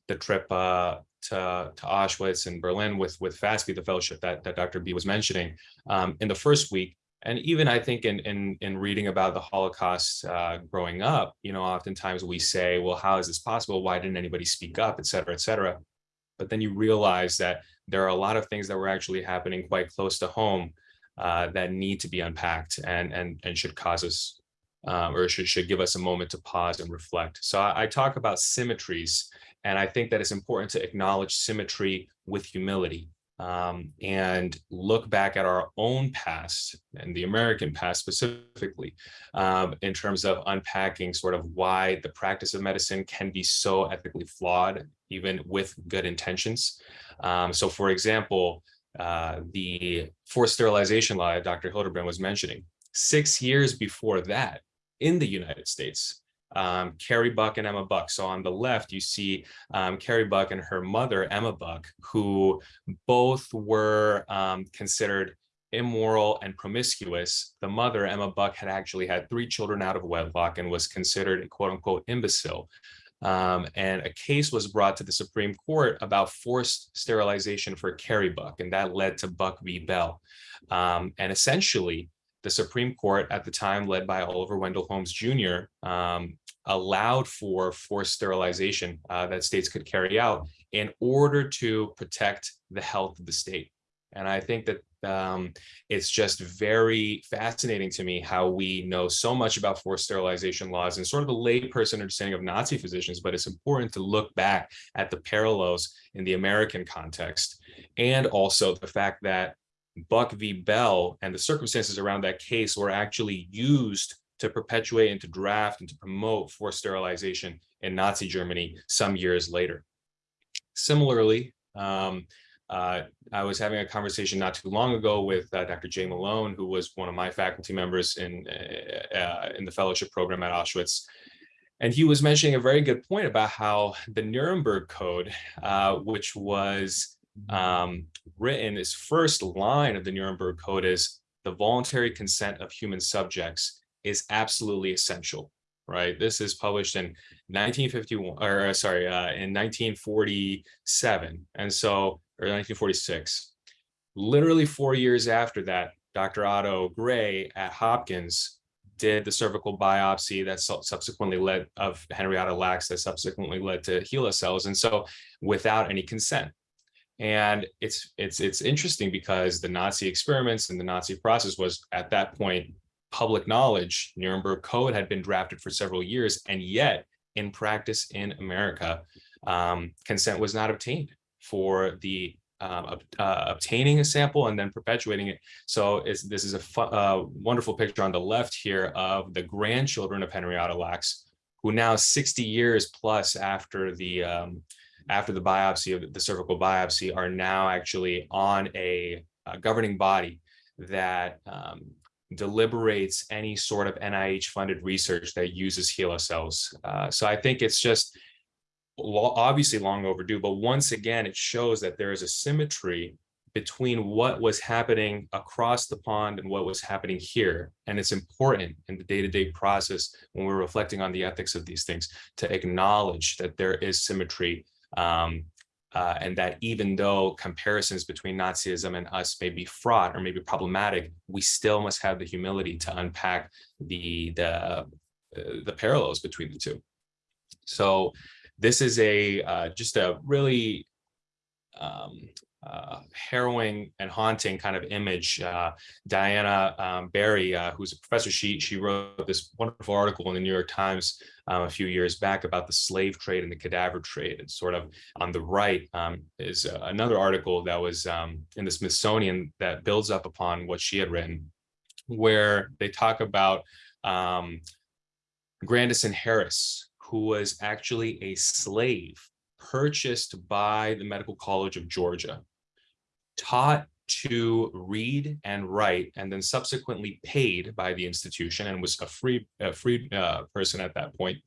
the trip uh, to, to Auschwitz and Berlin with with FASPE, the fellowship that, that Dr. B was mentioning, um, in the first week, and even I think in in in reading about the Holocaust uh, growing up, you know, oftentimes we say, well, how is this possible? Why didn't anybody speak up, et cetera, et cetera. But then you realize that there are a lot of things that were actually happening quite close to home uh, that need to be unpacked and and and should cause us um, or should should give us a moment to pause and reflect. So I, I talk about symmetries, and I think that it's important to acknowledge symmetry with humility um, and look back at our own past and the American past specifically um, in terms of unpacking sort of why the practice of medicine can be so ethically flawed, even with good intentions. Um, so for example, uh, the forced sterilization law Dr. Hildebrandt was mentioning, six years before that in the United States, um, Carrie Buck and Emma Buck. So on the left, you see um, Carrie Buck and her mother, Emma Buck, who both were um, considered immoral and promiscuous. The mother, Emma Buck, had actually had three children out of wedlock and was considered a quote unquote imbecile. Um, and a case was brought to the Supreme Court about forced sterilization for Carrie Buck, and that led to Buck v. Bell. Um, and essentially, the Supreme Court at the time, led by Oliver Wendell Holmes Jr., um, allowed for forced sterilization uh, that states could carry out in order to protect the health of the state. And I think that um, it's just very fascinating to me how we know so much about forced sterilization laws and sort of a layperson understanding of Nazi physicians, but it's important to look back at the parallels in the American context and also the fact that Buck v. Bell and the circumstances around that case were actually used to perpetuate and to draft and to promote forced sterilization in Nazi Germany some years later. Similarly, um, uh, I was having a conversation not too long ago with uh, Dr. Jay Malone, who was one of my faculty members in, uh, uh, in the fellowship program at Auschwitz. And he was mentioning a very good point about how the Nuremberg Code, uh, which was um, written, his first line of the Nuremberg Code is the voluntary consent of human subjects is absolutely essential, right? This is published in 1951, or uh, sorry, uh, in 1947. And so or 1946. Literally four years after that, Dr. Otto Gray at Hopkins did the cervical biopsy that subsequently led of Henrietta Lacks that subsequently led to HeLa cells. And so without any consent. And it's it's it's interesting because the Nazi experiments and the Nazi process was at that point public knowledge. Nuremberg Code had been drafted for several years, and yet in practice in America, um, consent was not obtained for the um, uh, obtaining a sample and then perpetuating it. So this is a uh, wonderful picture on the left here of the grandchildren of Henrietta Lacks, who now 60 years plus after the um, after the biopsy of the cervical biopsy are now actually on a, a governing body that um, deliberates any sort of NIH funded research that uses HeLa cells. Uh, so I think it's just obviously long overdue, but once again, it shows that there is a symmetry between what was happening across the pond and what was happening here. And it's important in the day-to-day -day process when we're reflecting on the ethics of these things to acknowledge that there is symmetry um, uh, and that even though comparisons between Nazism and us may be fraught or maybe problematic, we still must have the humility to unpack the, the, uh, the parallels between the two. So this is a uh, just a really um, uh, harrowing and haunting kind of image. Uh, Diana um, Berry, uh, who's a professor, she she wrote this wonderful article in the New York Times um, a few years back about the slave trade and the cadaver trade. And sort of on the right um, is uh, another article that was um, in the Smithsonian that builds up upon what she had written, where they talk about um, Grandison Harris, who was actually a slave purchased by the Medical College of Georgia, taught to read and write, and then subsequently paid by the institution and was a free, a free uh, person at that point,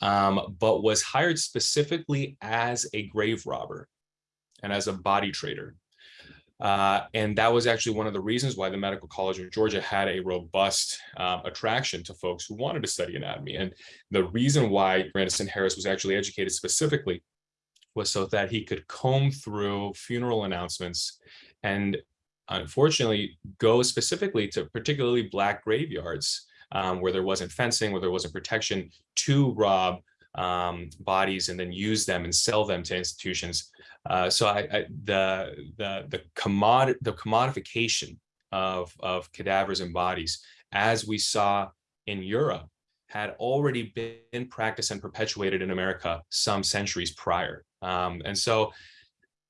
um, but was hired specifically as a grave robber and as a body trader. Uh, and that was actually one of the reasons why the Medical College of Georgia had a robust uh, attraction to folks who wanted to study anatomy. And the reason why Grandison Harris was actually educated specifically was so that he could comb through funeral announcements and unfortunately go specifically to particularly black graveyards um, where there wasn't fencing, where there wasn't protection to rob um, bodies and then use them and sell them to institutions. Uh, so I, I, the the the commod the commodification of of cadavers and bodies, as we saw in Europe, had already been practiced and perpetuated in America some centuries prior. Um, and so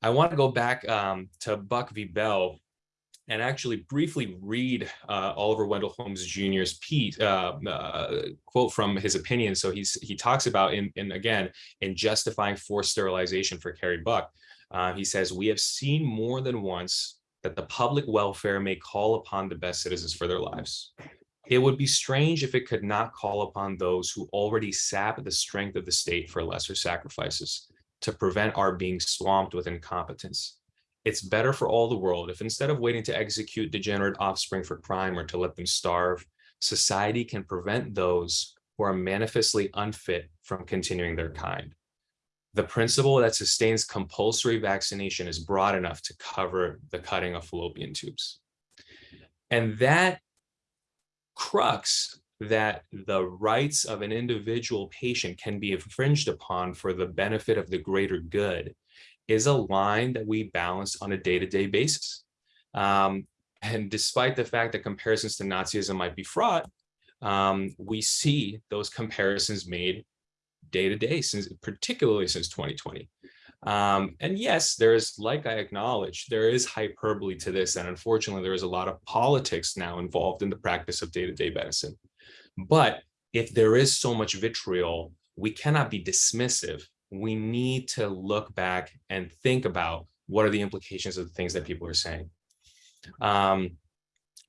I want to go back um, to Buck v. Bell and actually briefly read uh, Oliver Wendell Holmes Jr.'s piece, uh, uh, quote from his opinion. So he's he talks about in, in again in justifying forced sterilization for Carrie Buck. Uh, he says, we have seen more than once that the public welfare may call upon the best citizens for their lives. It would be strange if it could not call upon those who already sap the strength of the state for lesser sacrifices to prevent our being swamped with incompetence. It's better for all the world if instead of waiting to execute degenerate offspring for crime or to let them starve, society can prevent those who are manifestly unfit from continuing their kind the principle that sustains compulsory vaccination is broad enough to cover the cutting of fallopian tubes. And that crux that the rights of an individual patient can be infringed upon for the benefit of the greater good is a line that we balance on a day-to-day basis. Um, and despite the fact that comparisons to Nazism might be fraught, um, we see those comparisons made day to day since particularly since 2020. Um, and yes, there is, like I acknowledge, there is hyperbole to this. And unfortunately, there is a lot of politics now involved in the practice of day-to-day medicine. But if there is so much vitriol, we cannot be dismissive. We need to look back and think about what are the implications of the things that people are saying. Um,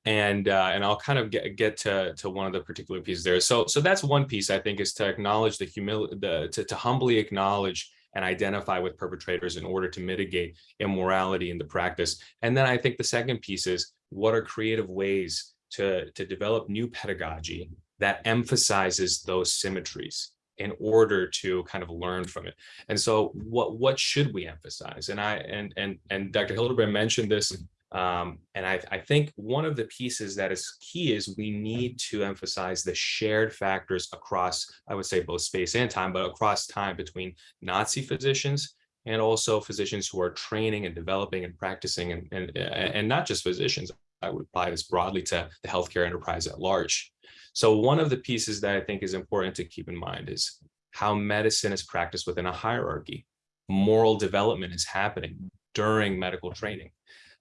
and uh, and I'll kind of get get to to one of the particular pieces there. So so that's one piece I think is to acknowledge the humility, the to, to humbly acknowledge and identify with perpetrators in order to mitigate immorality in the practice. And then I think the second piece is what are creative ways to to develop new pedagogy that emphasizes those symmetries in order to kind of learn from it. And so what what should we emphasize? And I and and and Dr. Hildebrandt mentioned this um, and I, I, think one of the pieces that is key is we need to emphasize the shared factors across, I would say both space and time, but across time between Nazi physicians and also physicians who are training and developing and practicing and, and, and not just physicians. I would apply this broadly to the healthcare enterprise at large. So one of the pieces that I think is important to keep in mind is how medicine is practiced within a hierarchy. Moral development is happening during medical training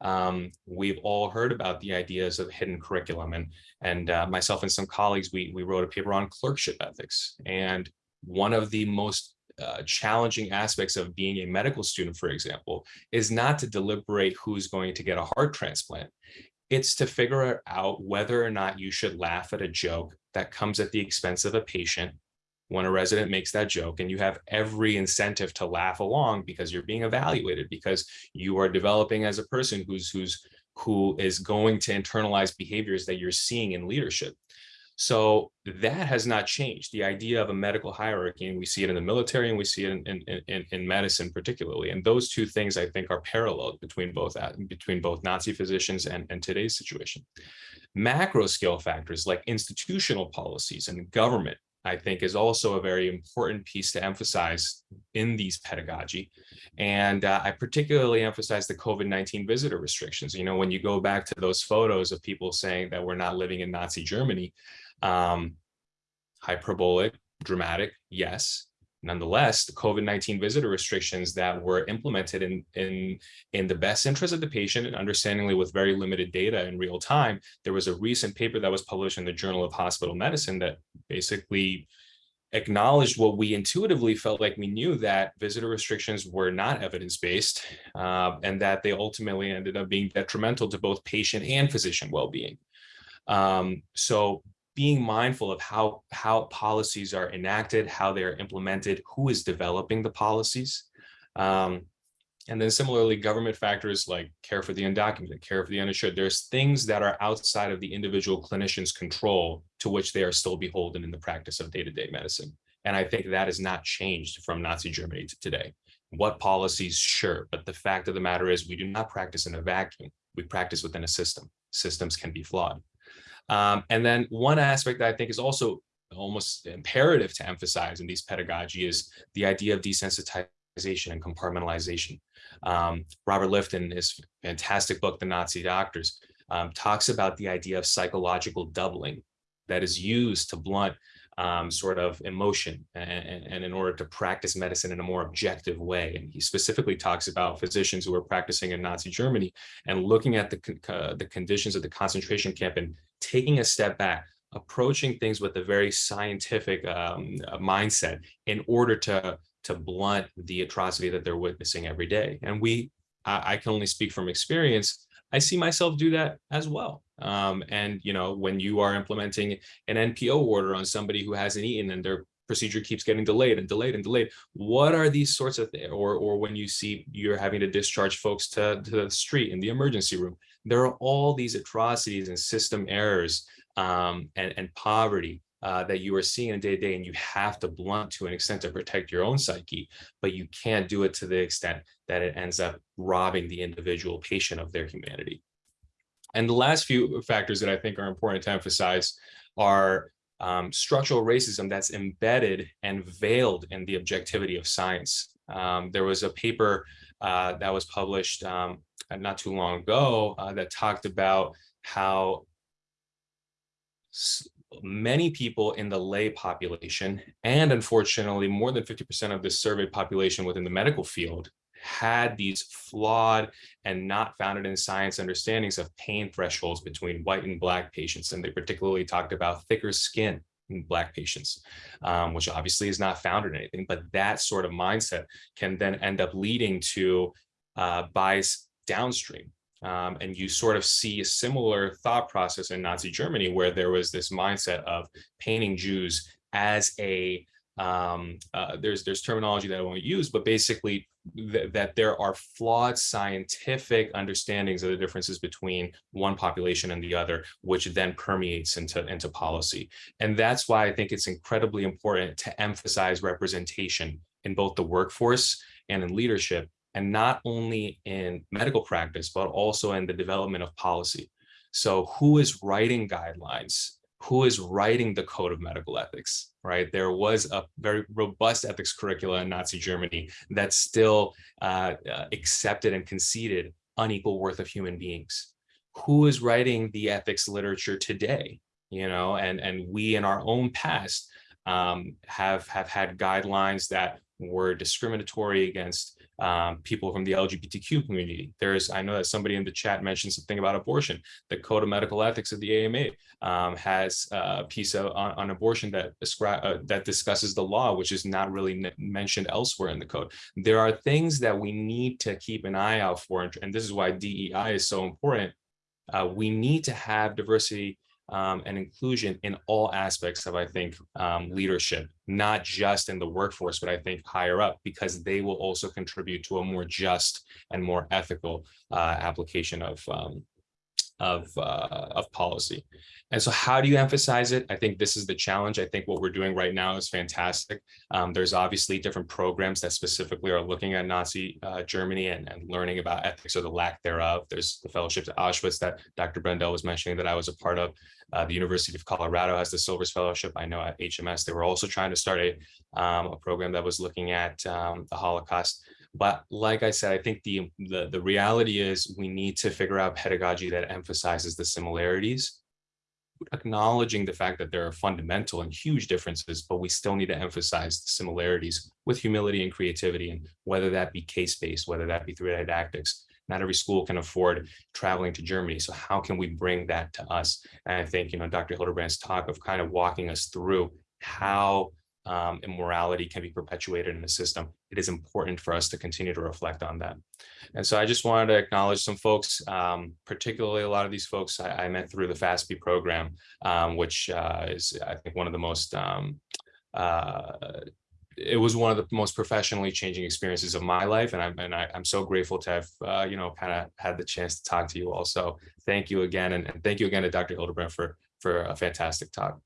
um, we've all heard about the ideas of hidden curriculum and and uh, myself and some colleagues we we wrote a paper on clerkship ethics. And one of the most uh, challenging aspects of being a medical student for example is not to deliberate who's going to get a heart transplant. It's to figure out whether or not you should laugh at a joke that comes at the expense of a patient when a resident makes that joke and you have every incentive to laugh along because you're being evaluated because you are developing as a person who's who's who is going to internalize behaviors that you're seeing in leadership. So that has not changed. The idea of a medical hierarchy and we see it in the military and we see it in in, in, in medicine particularly and those two things i think are parallel between both uh, between both nazi physicians and, and today's situation. Macro scale factors like institutional policies and government I think is also a very important piece to emphasize in these pedagogy. And uh, I particularly emphasize the COVID-19 visitor restrictions. You know, when you go back to those photos of people saying that we're not living in Nazi Germany, um, hyperbolic, dramatic, yes, Nonetheless, the COVID-19 visitor restrictions that were implemented in, in, in the best interest of the patient and understandingly with very limited data in real time, there was a recent paper that was published in the Journal of Hospital Medicine that basically acknowledged what we intuitively felt like we knew that visitor restrictions were not evidence-based uh, and that they ultimately ended up being detrimental to both patient and physician well-being. Um, so being mindful of how, how policies are enacted, how they're implemented, who is developing the policies. Um, and then similarly, government factors like care for the undocumented, care for the uninsured, there's things that are outside of the individual clinician's control to which they are still beholden in the practice of day-to-day -day medicine. And I think that has not changed from Nazi Germany to today. What policies, sure, but the fact of the matter is we do not practice in a vacuum. We practice within a system. Systems can be flawed. Um, and then one aspect that I think is also almost imperative to emphasize in these pedagogy is the idea of desensitization and compartmentalization. Um, Robert Lifton, his fantastic book, The Nazi Doctors, um, talks about the idea of psychological doubling that is used to blunt um, sort of emotion and, and, in order to practice medicine in a more objective way. And he specifically talks about physicians who are practicing in Nazi Germany and looking at the, uh, the conditions of the concentration camp and taking a step back, approaching things with a very scientific um, uh, mindset in order to, to blunt the atrocity that they're witnessing every day. And we, I, I can only speak from experience, I see myself do that as well. Um, and, you know, when you are implementing an NPO order on somebody who hasn't eaten and their procedure keeps getting delayed and delayed and delayed, what are these sorts of things? Or, or when you see you're having to discharge folks to, to the street in the emergency room, there are all these atrocities and system errors um, and, and poverty uh, that you are seeing in day to day and you have to blunt to an extent to protect your own psyche, but you can't do it to the extent that it ends up robbing the individual patient of their humanity. And the last few factors that I think are important to emphasize are um, structural racism that's embedded and veiled in the objectivity of science. Um, there was a paper uh, that was published um, not too long ago uh, that talked about how many people in the lay population, and unfortunately more than 50% of the surveyed population within the medical field had these flawed and not founded in science understandings of pain thresholds between white and black patients. And they particularly talked about thicker skin in black patients, um, which obviously is not founded in anything, but that sort of mindset can then end up leading to uh, bias downstream. Um, and you sort of see a similar thought process in Nazi Germany, where there was this mindset of painting Jews as a um, uh, there's there's terminology that I won't use, but basically th that there are flawed scientific understandings of the differences between one population and the other, which then permeates into into policy. And that's why I think it's incredibly important to emphasize representation in both the workforce and in leadership, and not only in medical practice, but also in the development of policy. So who is writing guidelines? Who is writing the code of medical ethics, right? There was a very robust ethics curricula in Nazi Germany that still uh, uh, accepted and conceded unequal worth of human beings. Who is writing the ethics literature today? You know, and, and we in our own past um, have, have had guidelines that were discriminatory against um, people from the LGBTQ community. There's, I know that somebody in the chat mentioned something about abortion. The Code of Medical Ethics of the AMA um, has a piece of, on, on abortion that uh, that discusses the law, which is not really mentioned elsewhere in the code. There are things that we need to keep an eye out for, and this is why DEI is so important. Uh, we need to have diversity um, and inclusion in all aspects of, I think, um, leadership, not just in the workforce, but I think higher up, because they will also contribute to a more just and more ethical uh, application of um, of uh, of policy. And so how do you emphasize it? I think this is the challenge. I think what we're doing right now is fantastic. Um, there's obviously different programs that specifically are looking at Nazi uh, Germany and, and learning about ethics or the lack thereof. There's the fellowships at Auschwitz that Dr. Brendel was mentioning that I was a part of. Uh, the University of Colorado has the Silvers Fellowship. I know at HMS, they were also trying to start a, um, a program that was looking at um, the Holocaust. But like I said, I think the, the, the reality is we need to figure out pedagogy that emphasizes the similarities, acknowledging the fact that there are fundamental and huge differences, but we still need to emphasize the similarities with humility and creativity, and whether that be case-based, whether that be through didactics. Not every school can afford traveling to Germany. So how can we bring that to us? And I think, you know, Dr. Hildebrandt's talk of kind of walking us through how um, immorality can be perpetuated in the system, it is important for us to continue to reflect on that. And so I just wanted to acknowledge some folks, um, particularly a lot of these folks I, I met through the FASPE program, um, which uh, is, I think, one of the most, um, uh, it was one of the most professionally changing experiences of my life. And I'm, and I, am so grateful to have, uh, you know, kind of had the chance to talk to you all. So thank you again. And, and thank you again to Dr. Hildebrandt for, for a fantastic talk.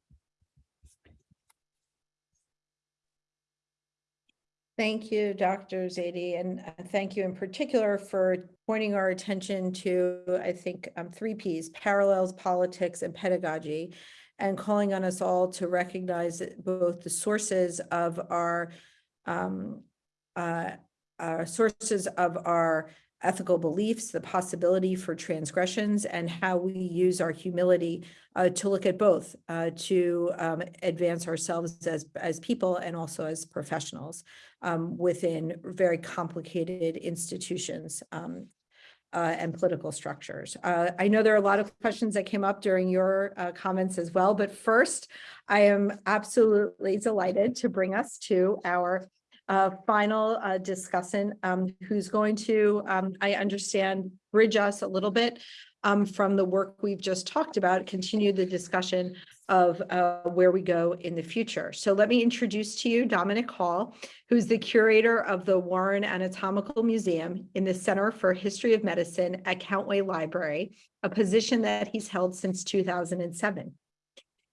Thank you, Dr. Zaidi, and uh, thank you in particular for pointing our attention to, I think, um, three Ps, parallels, politics, and pedagogy, and calling on us all to recognize both the sources of our um, uh, uh, sources of our ethical beliefs, the possibility for transgressions, and how we use our humility uh, to look at both, uh, to um, advance ourselves as, as people and also as professionals um, within very complicated institutions um, uh, and political structures. Uh, I know there are a lot of questions that came up during your uh, comments as well, but first, I am absolutely delighted to bring us to our uh, final uh, discussant um, who's going to, um, I understand, bridge us a little bit um, from the work we've just talked about, continue the discussion of uh, where we go in the future. So let me introduce to you Dominic Hall, who's the curator of the Warren Anatomical Museum in the Center for History of Medicine at Countway Library, a position that he's held since 2007.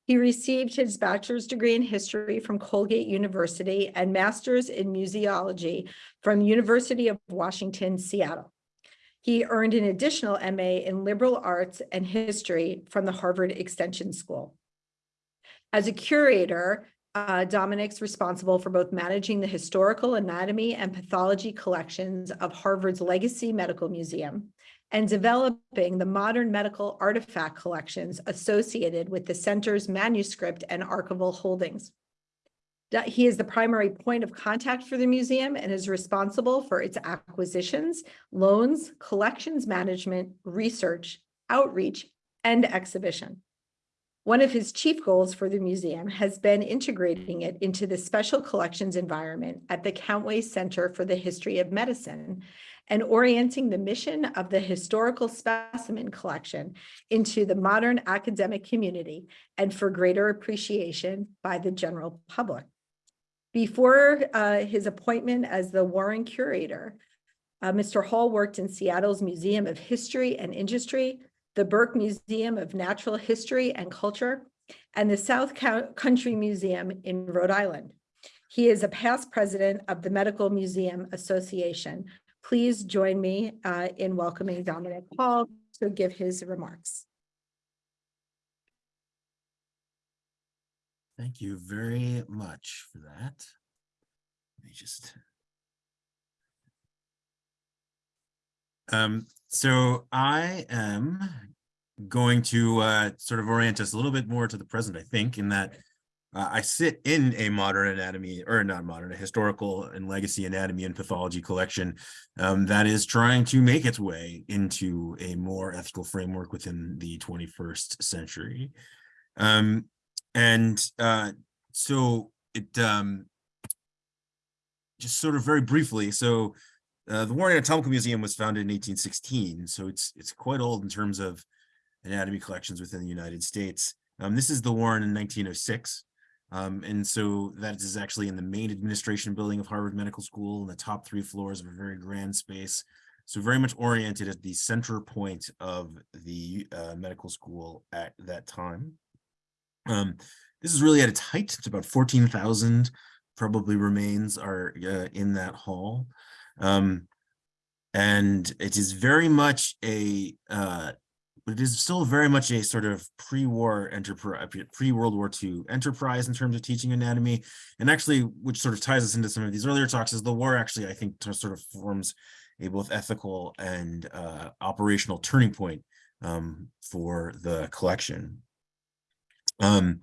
He received his bachelor's degree in history from Colgate University and master's in museology from University of Washington, Seattle. He earned an additional MA in liberal arts and history from the Harvard Extension School. As a curator, uh, Dominic's responsible for both managing the historical anatomy and pathology collections of Harvard's Legacy Medical Museum and developing the modern medical artifact collections associated with the center's manuscript and archival holdings. He is the primary point of contact for the museum and is responsible for its acquisitions, loans, collections management, research, outreach, and exhibition. One of his chief goals for the museum has been integrating it into the special collections environment at the Countway Center for the History of Medicine and orienting the mission of the historical specimen collection into the modern academic community and for greater appreciation by the general public. Before uh, his appointment as the Warren Curator, uh, Mr. Hall worked in Seattle's Museum of History and Industry, the Burke Museum of Natural History and Culture, and the South County Museum in Rhode Island. He is a past president of the Medical Museum Association. Please join me uh, in welcoming Dominic Hall to give his remarks. Thank you very much for that. Let me just. Um, so I am going to uh, sort of orient us a little bit more to the present, I think, in that uh, I sit in a modern anatomy, or not modern, a historical and legacy anatomy and pathology collection um, that is trying to make its way into a more ethical framework within the 21st century. Um, and uh, so it um, just sort of very briefly, so uh, the Warren Anatomical Museum was founded in 1816, so it's it's quite old in terms of anatomy collections within the United States. Um, this is the Warren in 1906. Um, and so that is actually in the main administration building of Harvard Medical School in the top three floors of a very grand space. So very much oriented at the center point of the uh, medical school at that time. Um, this is really at its height. It's about 14,000 probably remains are uh, in that hall. Um, and it is very much a, uh, it is still very much a sort of pre-war enterprise, pre-World War II enterprise in terms of teaching anatomy. And actually, which sort of ties us into some of these earlier talks, is the war actually, I think, sort of forms a both ethical and uh, operational turning point um, for the collection. Um,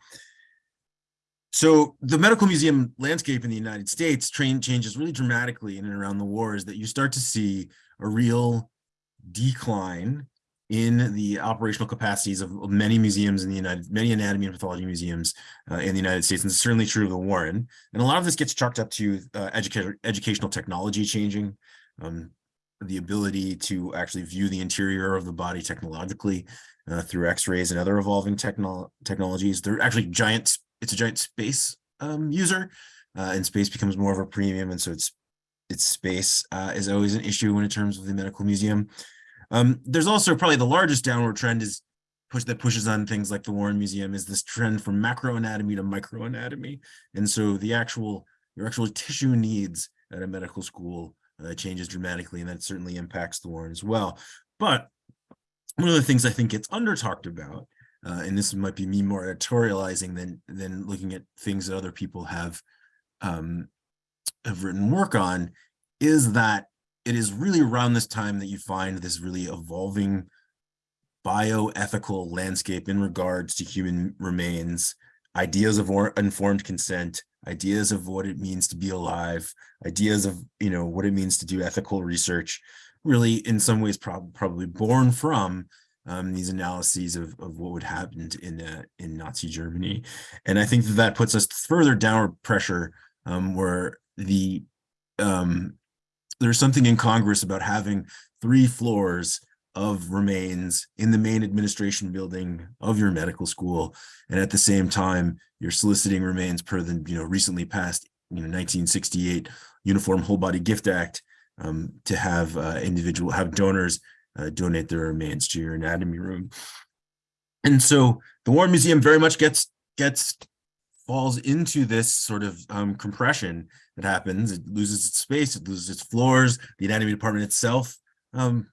so the medical museum landscape in the United States train changes really dramatically in and around the wars that you start to see a real decline in the operational capacities of many museums in the United, many anatomy and pathology museums uh, in the United States, and it's certainly true of the Warren. And a lot of this gets chalked up to uh, educator, educational technology changing, um, the ability to actually view the interior of the body technologically uh, through X-rays and other evolving techno technologies. They're actually giant, it's a giant space um, user, uh, and space becomes more of a premium, and so it's its space uh, is always an issue when in terms of the medical museum. Um, there's also probably the largest downward trend is push that pushes on things like the Warren Museum is this trend from macroanatomy to microanatomy. And so the actual, your actual tissue needs at a medical school uh, changes dramatically, and that certainly impacts the Warren as well. But one of the things I think gets under talked about, uh, and this might be me more editorializing than than looking at things that other people have um, have written work on, is that it is really around this time that you find this really evolving bioethical landscape in regards to human remains, ideas of informed consent, ideas of what it means to be alive, ideas of you know what it means to do ethical research, really in some ways prob probably born from um, these analyses of, of what would happen in uh, in Nazi Germany, and I think that that puts us further downward pressure um, where the um, there's something in Congress about having three floors of remains in the main administration building of your medical school. And at the same time, you're soliciting remains per the you know recently passed you know 1968 Uniform Whole Body Gift Act um, to have uh, individual have donors uh, donate their remains to your anatomy room. And so the Warren Museum very much gets gets falls into this sort of um, compression that happens. It loses its space, it loses its floors. The anatomy department itself um,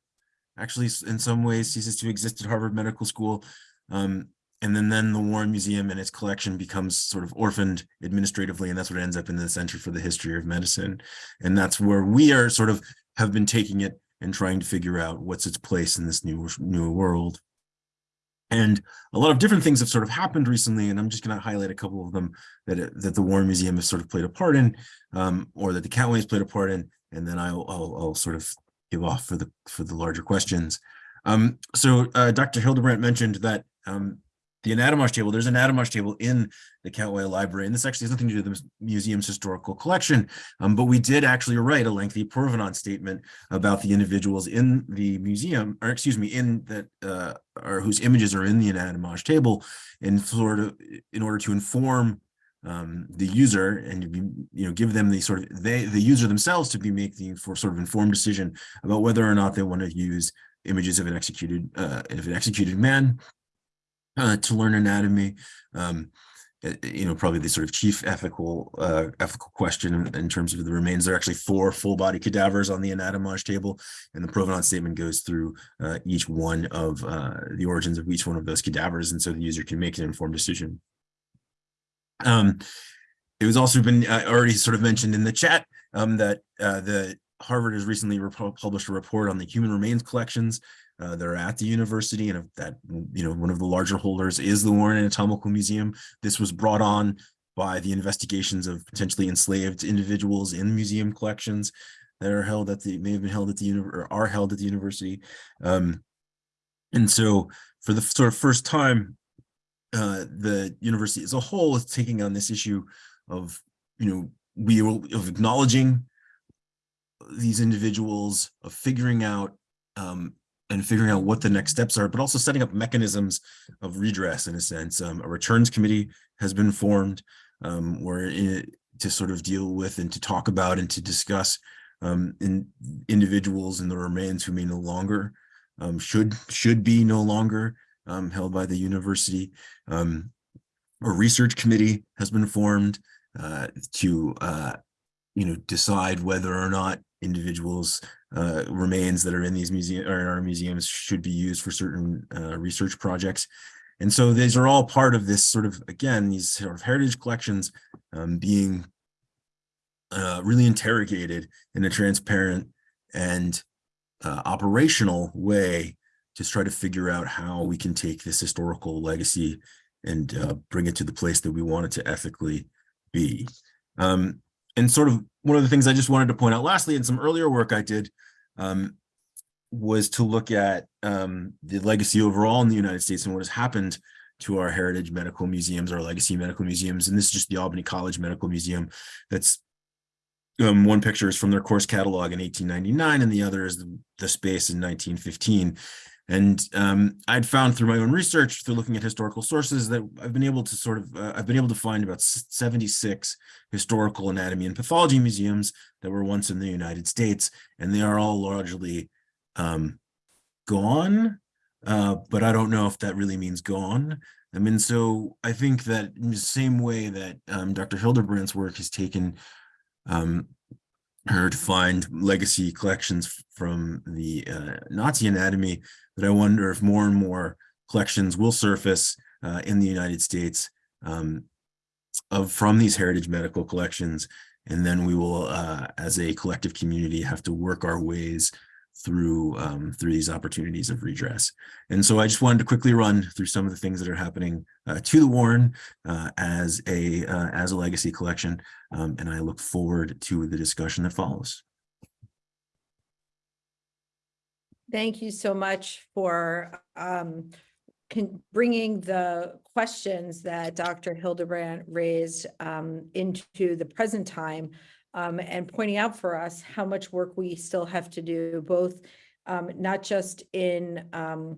actually in some ways ceases to exist at Harvard Medical School. Um, and then, then the Warren Museum and its collection becomes sort of orphaned administratively, and that's what ends up in the Center for the History of Medicine. And that's where we are sort of have been taking it and trying to figure out what's its place in this new, new world. And a lot of different things have sort of happened recently, and I'm just going to highlight a couple of them that, that the Warren Museum has sort of played a part in, um, or that the Countway has played a part in, and then I'll, I'll, I'll sort of give off for the, for the larger questions. Um, so uh, Dr. Hildebrandt mentioned that um, the anatomage table, there's an anatomage table in the Countway Library, and this actually has nothing to do with the museum's historical collection, um, but we did actually write a lengthy provenance statement about the individuals in the museum, or excuse me, in that, uh, or whose images are in the anatomage table, in sort of, in order to inform um, the user and you know, give them the sort of, they, the user themselves to be making for sort of informed decision about whether or not they want to use images of an executed, uh, of an executed man uh, to learn anatomy. Um, uh, you know, probably the sort of chief ethical uh, ethical question in, terms of the remains. There are actually four full body cadavers on the anatomage table, and the provenance statement goes through uh, each one of uh, the origins of each one of those cadavers, and so the user can make an informed decision. Um, it was also been already sort of mentioned in the chat um, that uh, the Harvard has recently published a report on the human remains collections uh, that are at the university and that, you know, one of the larger holders is the Warren Anatomical Museum. This was brought on by the investigations of potentially enslaved individuals in museum collections that are held at the, may have been held at the, or are held at the university. Um, and so for the sort of first time, uh, the university as a whole is taking on this issue of, you know, we will, of acknowledging these individuals, of figuring out um, and figuring out what the next steps are, but also setting up mechanisms of redress in a sense. Um, a returns committee has been formed um, where it, to sort of deal with and to talk about and to discuss um, in individuals and the remains who may no longer um, should should be no longer um, held by the university. Um, a research committee has been formed uh, to uh, you know decide whether or not individuals uh, remains that are in these museum or in our museums should be used for certain uh, research projects. And so these are all part of this sort of, again, these sort of heritage collections um, being uh, really interrogated in a transparent and uh, operational way to try to figure out how we can take this historical legacy and uh, bring it to the place that we want it to ethically be. Um, and sort of one of the things I just wanted to point out lastly in some earlier work I did um, was to look at um, the legacy overall in the United States and what has happened to our heritage medical museums, our legacy medical museums. And this is just the Albany College Medical Museum. That's um, one picture is from their course catalog in 1899 and the other is the, the space in 1915. And um, I'd found through my own research, through looking at historical sources, that I've been able to sort of, uh, I've been able to find about 76 historical anatomy and pathology museums that were once in the United States, and they are all largely um, gone. Uh, but I don't know if that really means gone. I mean, so I think that in the same way that um, Dr. Hildebrandt's work has taken um, her to find legacy collections from the uh, Nazi anatomy, that I wonder if more and more collections will surface uh, in the United States um, of from these heritage medical collections. And then we will, uh, as a collective community, have to work our ways through um, through these opportunities of redress. And so I just wanted to quickly run through some of the things that are happening uh, to the Warren uh, as a uh, as a legacy collection. Um, and I look forward to the discussion that follows. Thank you so much for um, bringing the questions that Dr. Hildebrandt raised um, into the present time um, and pointing out for us how much work we still have to do, both um, not just in um,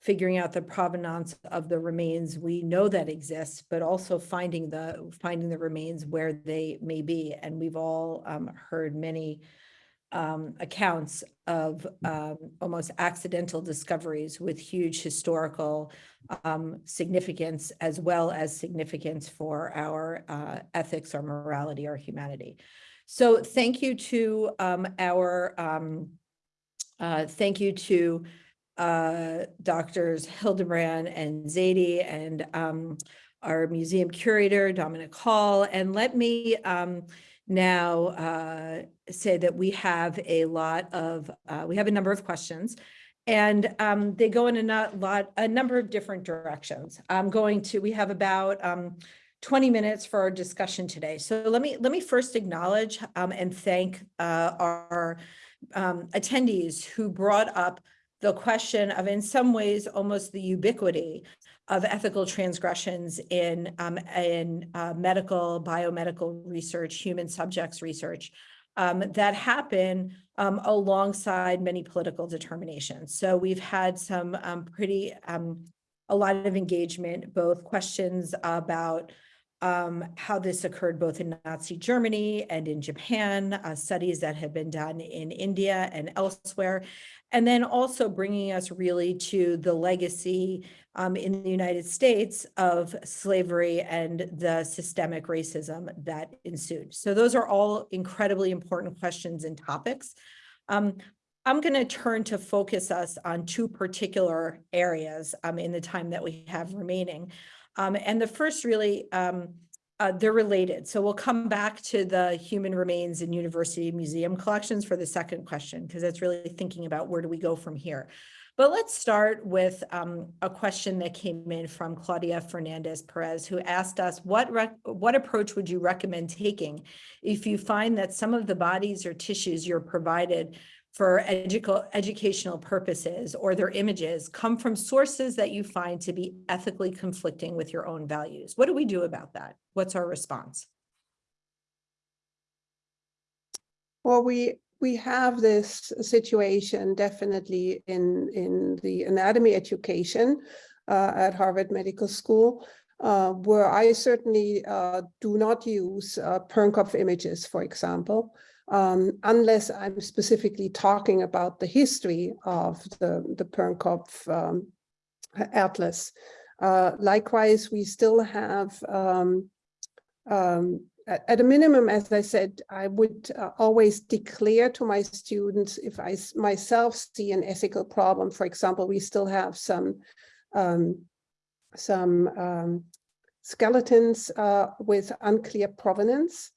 figuring out the provenance of the remains we know that exists, but also finding the finding the remains where they may be. And we've all um, heard many um, accounts of um, almost accidental discoveries with huge historical significance as well as significance for our uh, ethics our morality our humanity. So thank you to um, our, um, uh, thank you to uh, doctors Hildebrandt and Zadie and um, our museum curator, Dominic Hall. And let me um, now uh, say that we have a lot of, uh, we have a number of questions. And um, they go in a lot, a number of different directions. I'm going to, we have about um, 20 minutes for our discussion today. So let me, let me first acknowledge um, and thank uh, our um, attendees who brought up the question of, in some ways, almost the ubiquity of ethical transgressions in, um, in uh, medical, biomedical research, human subjects research um, that happen um, alongside many political determinations. So we've had some um, pretty, a lot of engagement, both questions about um, how this occurred both in Nazi Germany and in Japan, uh, studies that have been done in India and elsewhere, and then also bringing us really to the legacy um, in the United States of slavery and the systemic racism that ensued. So those are all incredibly important questions and topics. Um, I'm going to turn to focus us on two particular areas um, in the time that we have remaining. Um, and the first really, um, uh, they're related. So we'll come back to the human remains and university museum collections for the second question, because that's really thinking about where do we go from here. But let's start with um, a question that came in from Claudia Fernandez Perez, who asked us, what, what approach would you recommend taking if you find that some of the bodies or tissues you're provided for educational educational purposes or their images come from sources that you find to be ethically conflicting with your own values. What do we do about that? What's our response? Well, we we have this situation definitely in in the anatomy education uh, at Harvard Medical School, uh, where I certainly uh, do not use uh, Pernkopf images, for example um, unless I'm specifically talking about the history of the, the Pernkopf um, atlas. Uh, likewise, we still have, um, um at, a minimum, as I said, I would uh, always declare to my students if I myself see an ethical problem. For example, we still have some um, some um, skeletons uh, with unclear provenance.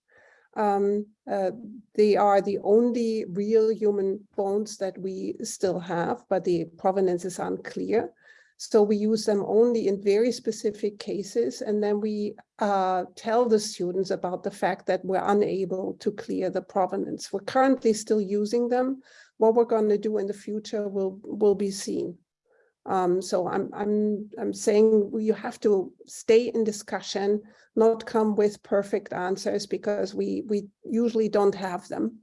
Um, uh, they are the only real human bones that we still have, but the provenance is unclear. So we use them only in very specific cases. And then we uh, tell the students about the fact that we're unable to clear the provenance. We're currently still using them. What we're going to do in the future will, will be seen. Um, so I'm, I'm, I'm saying you have to stay in discussion, not come with perfect answers because we, we usually don't have them.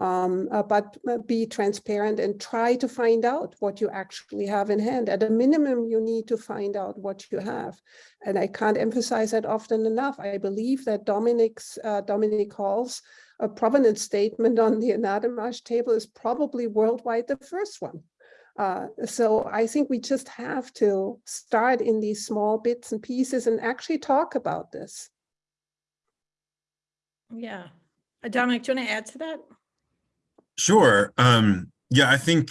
Um, uh, but uh, be transparent and try to find out what you actually have in hand. At a minimum, you need to find out what you have. And I can't emphasize that often enough. I believe that Dominic's, uh, Dominic Hall's a provenance statement on the anatomage table is probably worldwide the first one. Uh, so I think we just have to start in these small bits and pieces and actually talk about this. Yeah. Uh, Dominic, do you want to add to that? Sure. Um, yeah, I think,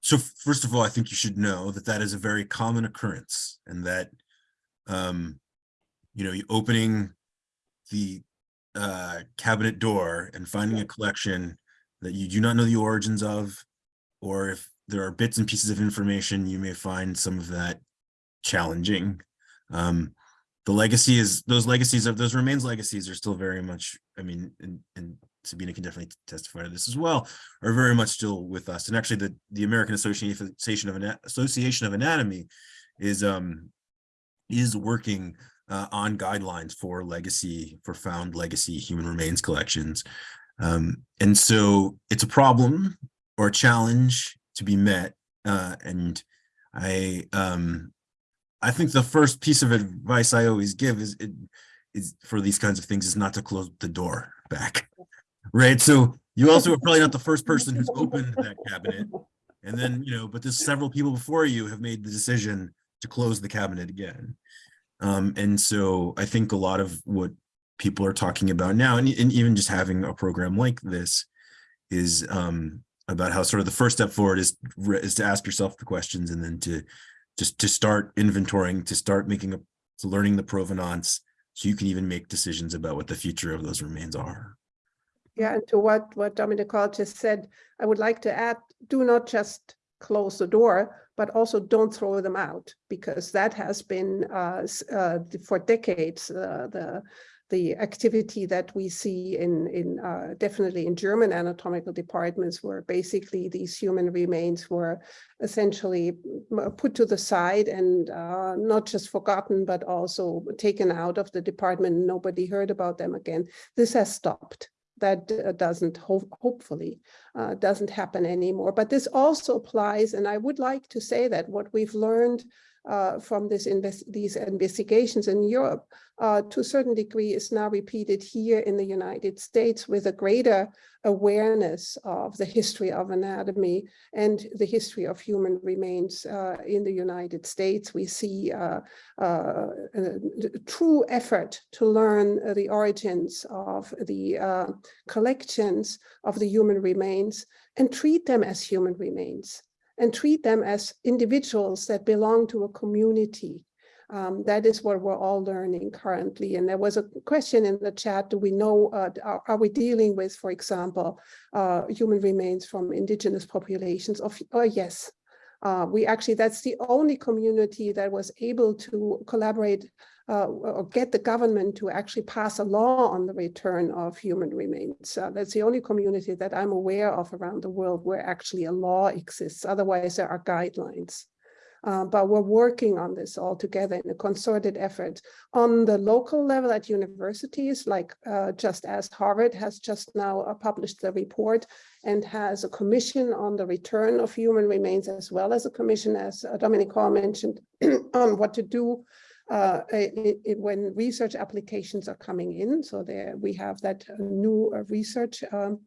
so first of all, I think you should know that that is a very common occurrence and that, um, you know, opening the uh, cabinet door and finding a collection that you do not know the origins of, or if there are bits and pieces of information, you may find some of that challenging. Um, the legacy is, those legacies of those remains legacies are still very much, I mean, and, and Sabina can definitely testify to this as well, are very much still with us. And actually the, the American Association of, Association of Anatomy is, um, is working uh, on guidelines for legacy, for found legacy human remains collections. Um, and so it's a problem or a challenge to be met. Uh, and I, um, I think the first piece of advice I always give is, it, is for these kinds of things is not to close the door back, <laughs> right? So you also are probably not the first person who's opened that cabinet. And then, you know, but there's several people before you have made the decision to close the cabinet again. Um, and so I think a lot of what people are talking about now, and, and even just having a program like this is um, about how sort of the first step forward is is to ask yourself the questions and then to just to start inventorying, to start making a learning the provenance, so you can even make decisions about what the future of those remains are. Yeah, and to what, what Dominic Hall just said, I would like to add, do not just close the door, but also don't throw them out, because that has been uh, uh, for decades, uh, the, the activity that we see in, in uh, definitely in German anatomical departments, where basically these human remains were essentially put to the side and uh, not just forgotten, but also taken out of the department. Nobody heard about them again. This has stopped that uh, doesn't ho- hopefully uh, doesn't happen anymore. But this also applies, and I would like to say that what we've learned uh, from this invest these investigations in Europe uh, to a certain degree is now repeated here in the United States with a greater awareness of the history of anatomy and the history of human remains uh, in the United States. We see uh, uh, a, a true effort to learn uh, the origins of the uh, collections of the human remains and treat them as human remains and treat them as individuals that belong to a community. Um, that is what we're all learning currently. And there was a question in the chat, do we know, uh, are, are we dealing with, for example, uh, human remains from indigenous populations? Of, oh, yes, uh, we actually, that's the only community that was able to collaborate uh, or get the government to actually pass a law on the return of human remains. Uh, that's the only community that I'm aware of around the world where actually a law exists. Otherwise, there are guidelines. Uh, but we're working on this all together in a concerted effort on the local level at universities, like uh, just as Harvard has just now uh, published the report and has a commission on the return of human remains, as well as a commission, as uh, Dominic Hall mentioned, <clears throat> on what to do uh, it, it, when research applications are coming in. So there we have that new uh, research um,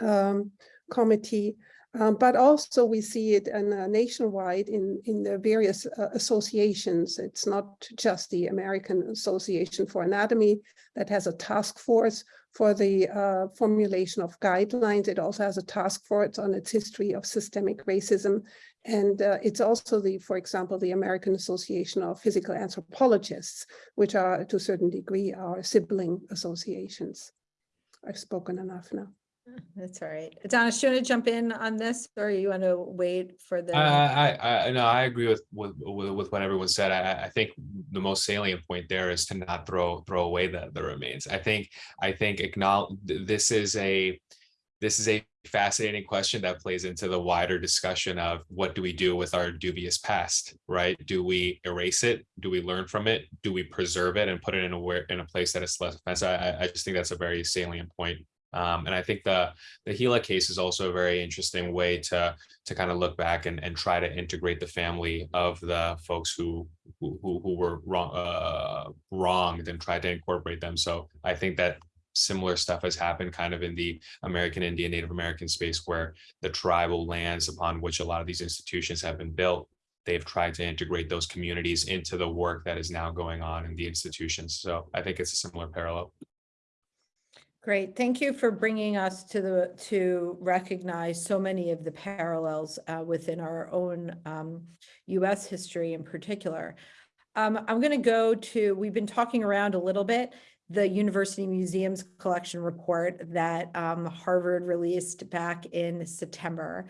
um, committee, um, but also we see it in, uh, nationwide in, in the various uh, associations. It's not just the American Association for Anatomy that has a task force for the uh, formulation of guidelines. It also has a task force on its history of systemic racism. And uh, it's also the, for example, the American Association of Physical Anthropologists, which are to a certain degree our sibling associations. I've spoken enough now. That's all right. Donna, do you want to jump in on this or you want to wait for the? I, I, I, no, I agree with, with, with, what everyone said. I, I think the most salient point there is to not throw, throw away the, the remains. I think, I think acknowledge, this is a, this is a fascinating question that plays into the wider discussion of what do we do with our dubious past, right? Do we erase it? Do we learn from it? Do we preserve it and put it in a in a place that is less offensive? I, I just think that's a very salient point. Um, and I think the the Gila case is also a very interesting way to to kind of look back and, and try to integrate the family of the folks who who, who were wrong uh, wronged and try to incorporate them. So I think that similar stuff has happened kind of in the American Indian Native American space where the tribal lands upon which a lot of these institutions have been built they've tried to integrate those communities into the work that is now going on in the institutions. So I think it's a similar parallel. Great. Thank you for bringing us to the, to recognize so many of the parallels uh, within our own um, US history in particular. Um, I'm going to go to, we've been talking around a little bit, the University Museums Collection Report that um, Harvard released back in September.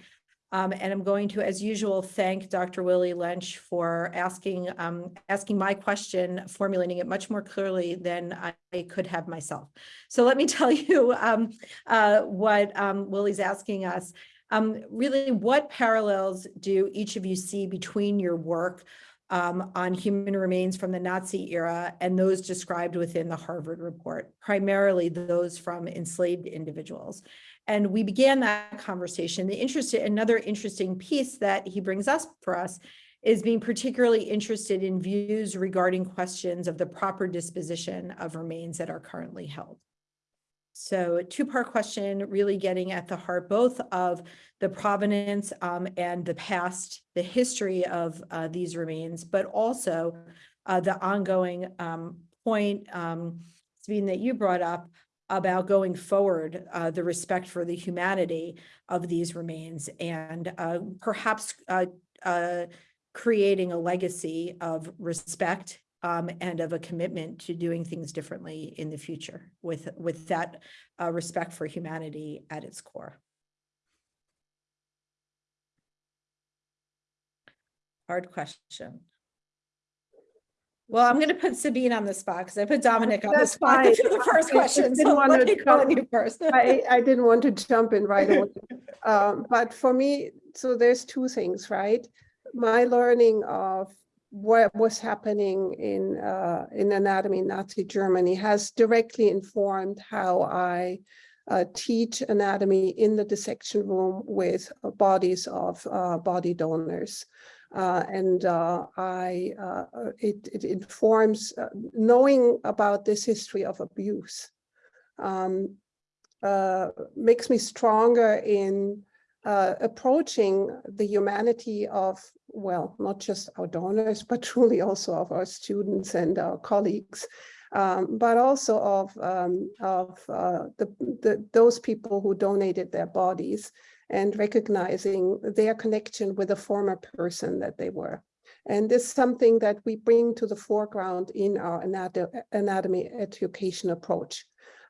Um, and I'm going to, as usual, thank Dr. Willie Lynch for asking, um, asking my question, formulating it much more clearly than I, could have myself. So let me <laughs> tell you um, uh, what um, Willie's asking us. Um, really, what parallels do each of you see between your work um, on human remains from the Nazi era and those described within the Harvard report, primarily those from enslaved individuals? And we began that conversation. The interest, another interesting piece that he brings us for us is being particularly interested in views regarding questions of the proper disposition of remains that are currently held. So a two-part question, really getting at the heart both of the provenance um, and the past, the history of uh, these remains, but also uh, the ongoing um, point, um, Sabine, that you brought up about going forward, uh, the respect for the humanity of these remains and uh, perhaps uh, uh, creating a legacy of respect um, and of a commitment to doing things differently in the future with, with that uh, respect for humanity at its core. Hard question. Well, I'm going to put Sabine on the spot because I put Dominic on the spot <laughs> fine. for the first question. didn't So want let to me call jump- you first. I, I didn't want to jump in right away. <laughs> Um, but for me, so there's two things, right? My learning of what was happening in, uh, in anatomy in Nazi Germany has directly informed how I uh, teach anatomy in the dissection room with uh, bodies of uh, body donors. Uh, and uh, I, uh, it, it informs uh, knowing about this history of abuse. Um, uh, makes me stronger in uh, approaching the humanity of, well, not just our donors, <laughs> but truly also of our students and our colleagues, um, but also of, um, of the, the, those people who donated their bodies and recognizing their connection with the former person that they were. And this is something that we bring to the foreground in our anatomy education approach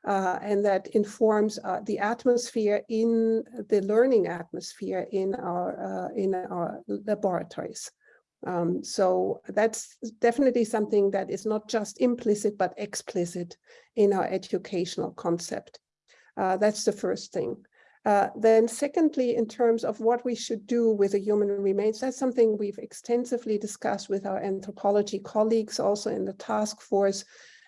uh, and that informs uh, the atmosphere in the learning atmosphere in our uh, in our laboratories. Um, so that's definitely something that is not just implicit but explicit in our educational concept. Uh, that's the first thing. Uh, then secondly, in terms of what we should do with the human remains, that's something we've extensively discussed with our anthropology colleagues, also in the task force.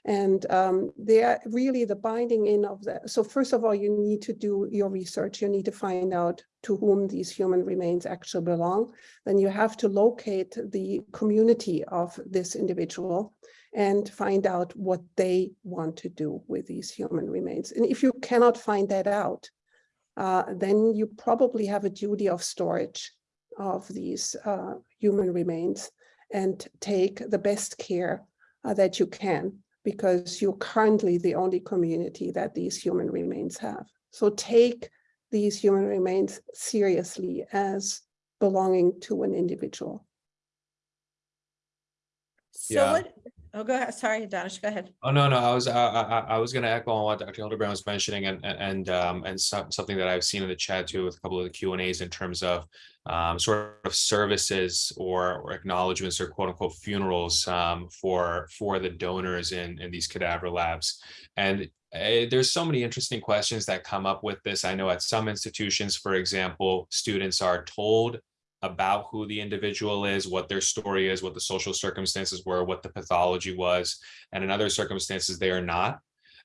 And um, they're really the binding in of that. So first of all, you need to do your research. You need to find out to whom these human remains actually belong. Then you have to locate the community of this individual and find out what they want to do with these human remains. And if you cannot find that out, uh, then you probably have a duty of storage of these uh, human remains and take the best care uh, that you can because you're currently the only community that these human remains have. So take these human remains seriously as belonging to an individual. So Yeah. what, oh, go ahead. Sorry, Danish, go ahead. Oh, no, no, I was, I, I, I was gonna echo on what Dr. Hildebrandt was mentioning and, and, and, um, and some, something that I've seen in the chat too with a couple of the Q and As in terms of um, sort of services or, or acknowledgements or quote unquote funerals, um, for, for the donors in, in these cadaver labs. And eh, there's so many interesting questions that come up with this. I know at some institutions, for example, students are told about who the individual is, what their story is, what the social circumstances were, what the pathology was, and in other circumstances they are not.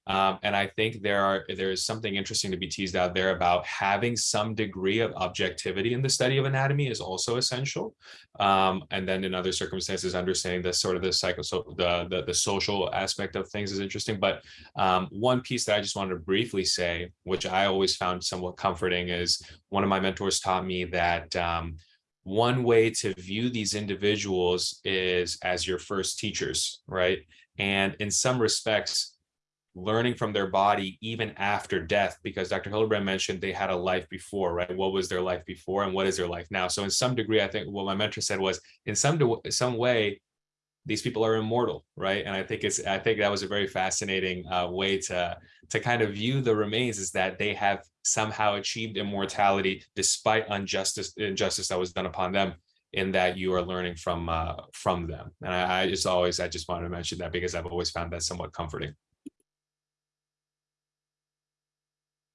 Um, and I think there are there is something interesting to be teased out there about having some degree of objectivity in the study of anatomy is also essential. Um, and then in other circumstances, understanding the sort of the psycho so the, the the social aspect of things is interesting. But um, one piece that I just wanted to briefly say, which I always found somewhat comforting, is one of my mentors taught me that um, one way to view these individuals is as your first teachers, right? And in some respects, learning from their body even after death, because Dr. Hildebrandt mentioned they had a life before, right? What was their life before and what is their life now? So in some degree, I think what my mentor said was in some, some way, these people are immortal, right? And I think it's, I think that was a very fascinating uh, way to, to kind of view the remains is that they have somehow achieved immortality despite injustice, injustice that was done upon them in that you are learning from, uh, from them. And I, I just always, I just wanted to mention that because I've always found that somewhat comforting.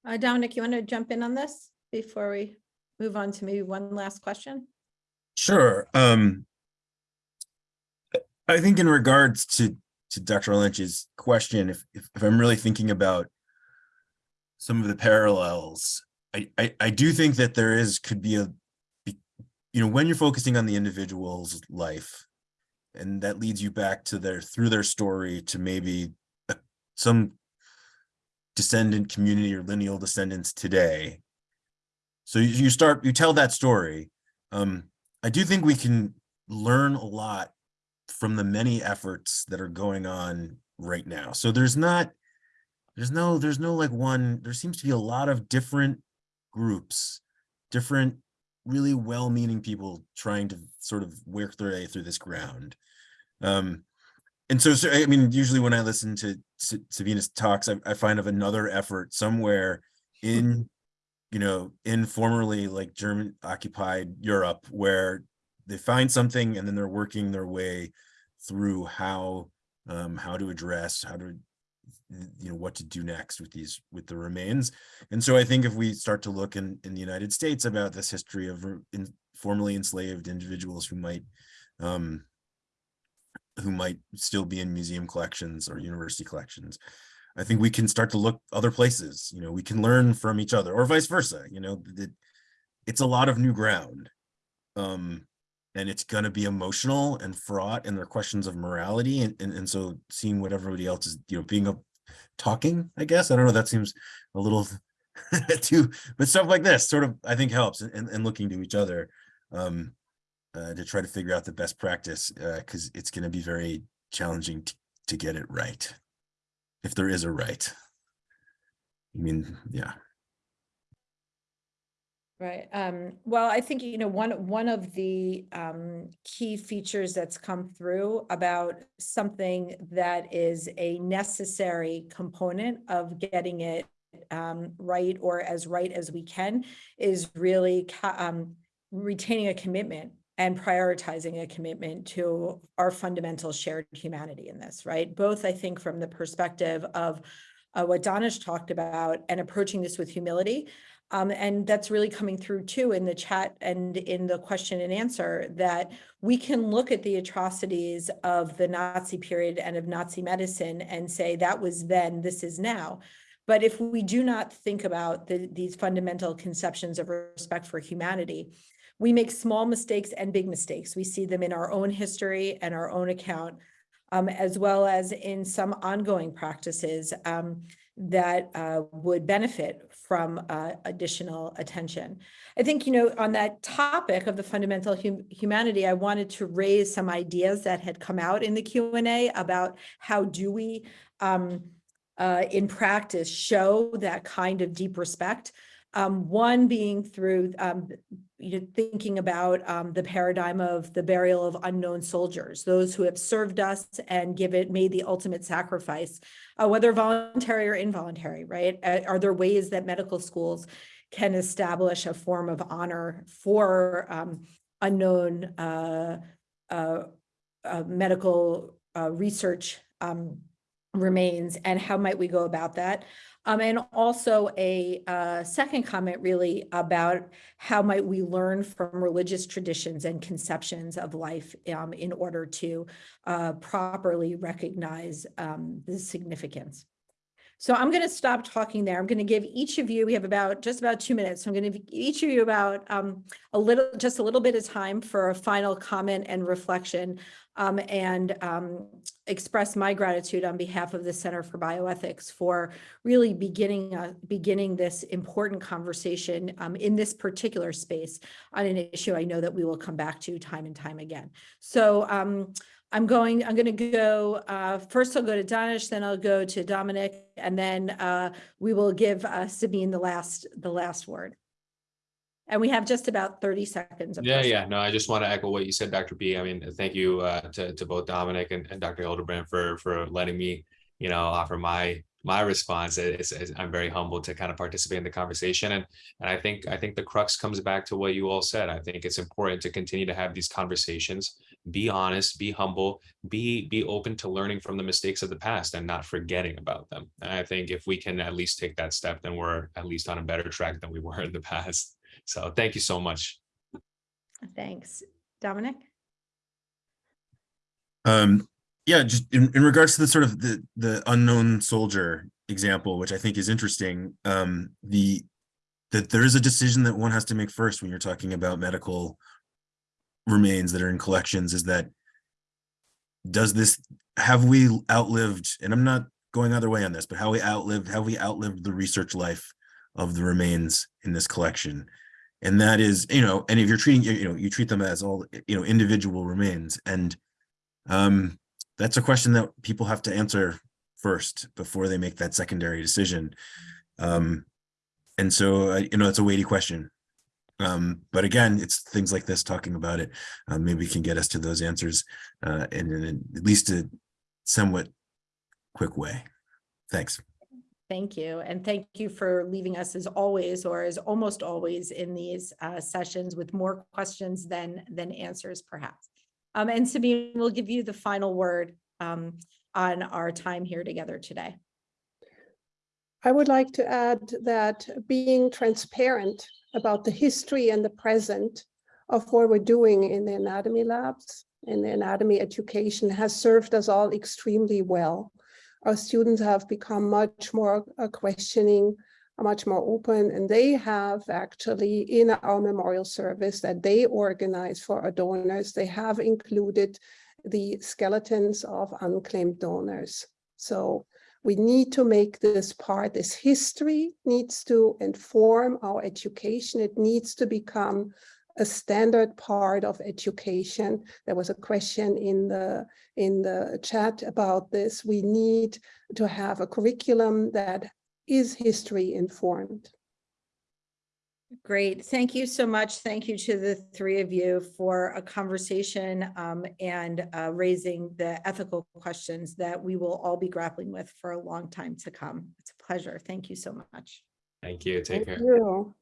Uh, Dominic, you want to jump in on this before we move on to maybe one last question? Sure. Um, I think in regards to to Dr. Lynch's question, if, if if I'm really thinking about some of the parallels, I, I I do think that there is could be a you know when you're focusing on the individual's life, and that leads you back to their through their story to maybe uh, some descendant community or lineal descendants today. So you, you start you tell that story. Um, I do think we can learn a lot from the many efforts that are going on right now. So there's not there's no, there's no like one, there seems to be a lot of different groups, different really well-meaning people trying to sort of work their way through this ground. Um, and so, so, I mean, usually when I listen to S- Sabina's talks, I, I find of another effort somewhere in, you know, in formerly like German occupied Europe where they find something and then they're working their way through how, um, how to address, how to, you know, what to do next with these, with the remains. And so I think if we start to look in, in the United States about this history of in, formerly enslaved individuals who might, um, who might still be in museum collections or university collections. I think we can start to look other places, you know, we can learn from each other or vice versa, you know, it's a lot of new ground. Um, and it's gonna be emotional and fraught and there are questions of morality and, and, and so seeing what everybody else is, you know, being a talking, I guess, I don't know, that seems a little <laughs> too, but stuff like this sort of, I think helps and, and looking to each other. Um, uh, to try to figure out the best practice, uh, because it's going to be very challenging to get it right. If there is a right. I mean, yeah. Right. Um, well, I think, you know, one, one of the um, key features that's come through about something that is a necessary component of getting it um, right or as right as we can is really um, retaining a commitment and prioritizing a commitment to our fundamental shared humanity in this, right? Both, I think, from the perspective of uh, what Danish talked about and approaching this with humility, um, and that's really coming through too in the chat and in the question and answer that we can look at the atrocities of the Nazi period and of Nazi medicine and say that was then, this is now. But if we do not think about the, these fundamental conceptions of respect for humanity, we make small mistakes and big mistakes. We see them in our own history and our own account, um, as well as in some ongoing practices um, that uh, would benefit from uh, additional attention. I think, you know, on that topic of the fundamental hum- humanity, I wanted to raise some ideas that had come out in the Q&A about how do we, um, uh, in practice, show that kind of deep respect. Um, one being through, um, you know, thinking about um, the paradigm of the burial of unknown soldiers, those who have served us and give it, made the ultimate sacrifice, uh, whether voluntary or involuntary, right? Are there ways that medical schools can establish a form of honor for um, unknown uh, uh, uh, medical uh, research um, remains, and how might we go about that? Um, and also a uh, second comment really about how might we learn from religious traditions and conceptions of life um, in order to uh, properly recognize um, the significance. So I'm going to stop talking there. I'm going to give each of you, we have about just about two minutes. So I'm going to give each of you about um, a little, just a little bit of time for a final comment and reflection um, and um, express my gratitude on behalf of the Center for Bioethics for really beginning, uh, beginning this important conversation um, in this particular space on an issue I know that we will come back to time and time again. So um, I'm going, I'm going to go, uh, first I'll go to Danish, then I'll go to Dominic, and then uh, we will give uh, Sabine the last, the last word. And we have just about 30 seconds. of Yeah, yeah, no, I just want to echo what you said, Dr. B. I mean, thank you uh, to, to both Dominic and, and Dr. Hildebrandt for, for letting me, you know, offer my, my response. I'm very humbled to kind of participate in the conversation. And, and I think, I think the crux comes back to what you all said. I think it's important to continue to have these conversations, be honest, be humble, be, be open to learning from the mistakes of the past and not forgetting about them. And I think if we can at least take that step, then we're at least on a better track than we were in the past. So thank you so much. Thanks. Dominic? Um, yeah, just in, in regards to the sort of the, the unknown soldier example, which I think is interesting, um, the, that there is a decision that one has to make first when you're talking about medical remains that are in collections is that does this, have we outlived, and I'm not going either way on this, but how we outlived, have we outlived the research life of the remains in this collection? And that is, you know, and if you're treating, you know, you treat them as all, you know, individual remains and um, that's a question that people have to answer first before they make that secondary decision. Um, and so, uh, you know, it's a weighty question. Um, but again, it's things like this, talking about it, uh, maybe can get us to those answers, uh, in, in at least a somewhat quick way. Thanks. Thank you. And thank you for leaving us as always, or as almost always in these uh, sessions with more questions than, than answers perhaps. Um, And Sabine, we'll give you the final word um, on our time here together today. I would like to add that being transparent about the history and the present of what we're doing in the anatomy labs and the anatomy education has served us all extremely well. Our students have become much more uh, questioning, uh, much more open, and they have actually in our memorial service that they organize for our donors, they have included the skeletons of unclaimed donors. So we need to make this part, this history needs to inform our education. It needs to become a standard part of education. There was a question in the in the chat about this. We need to have a curriculum that is history informed. Great. Thank you so much. Thank you to the three of you for a conversation um, and uh, raising the ethical questions that we will all be grappling with for a long time to come. It's a pleasure. Thank you so much. Thank you. Take Thank care. you.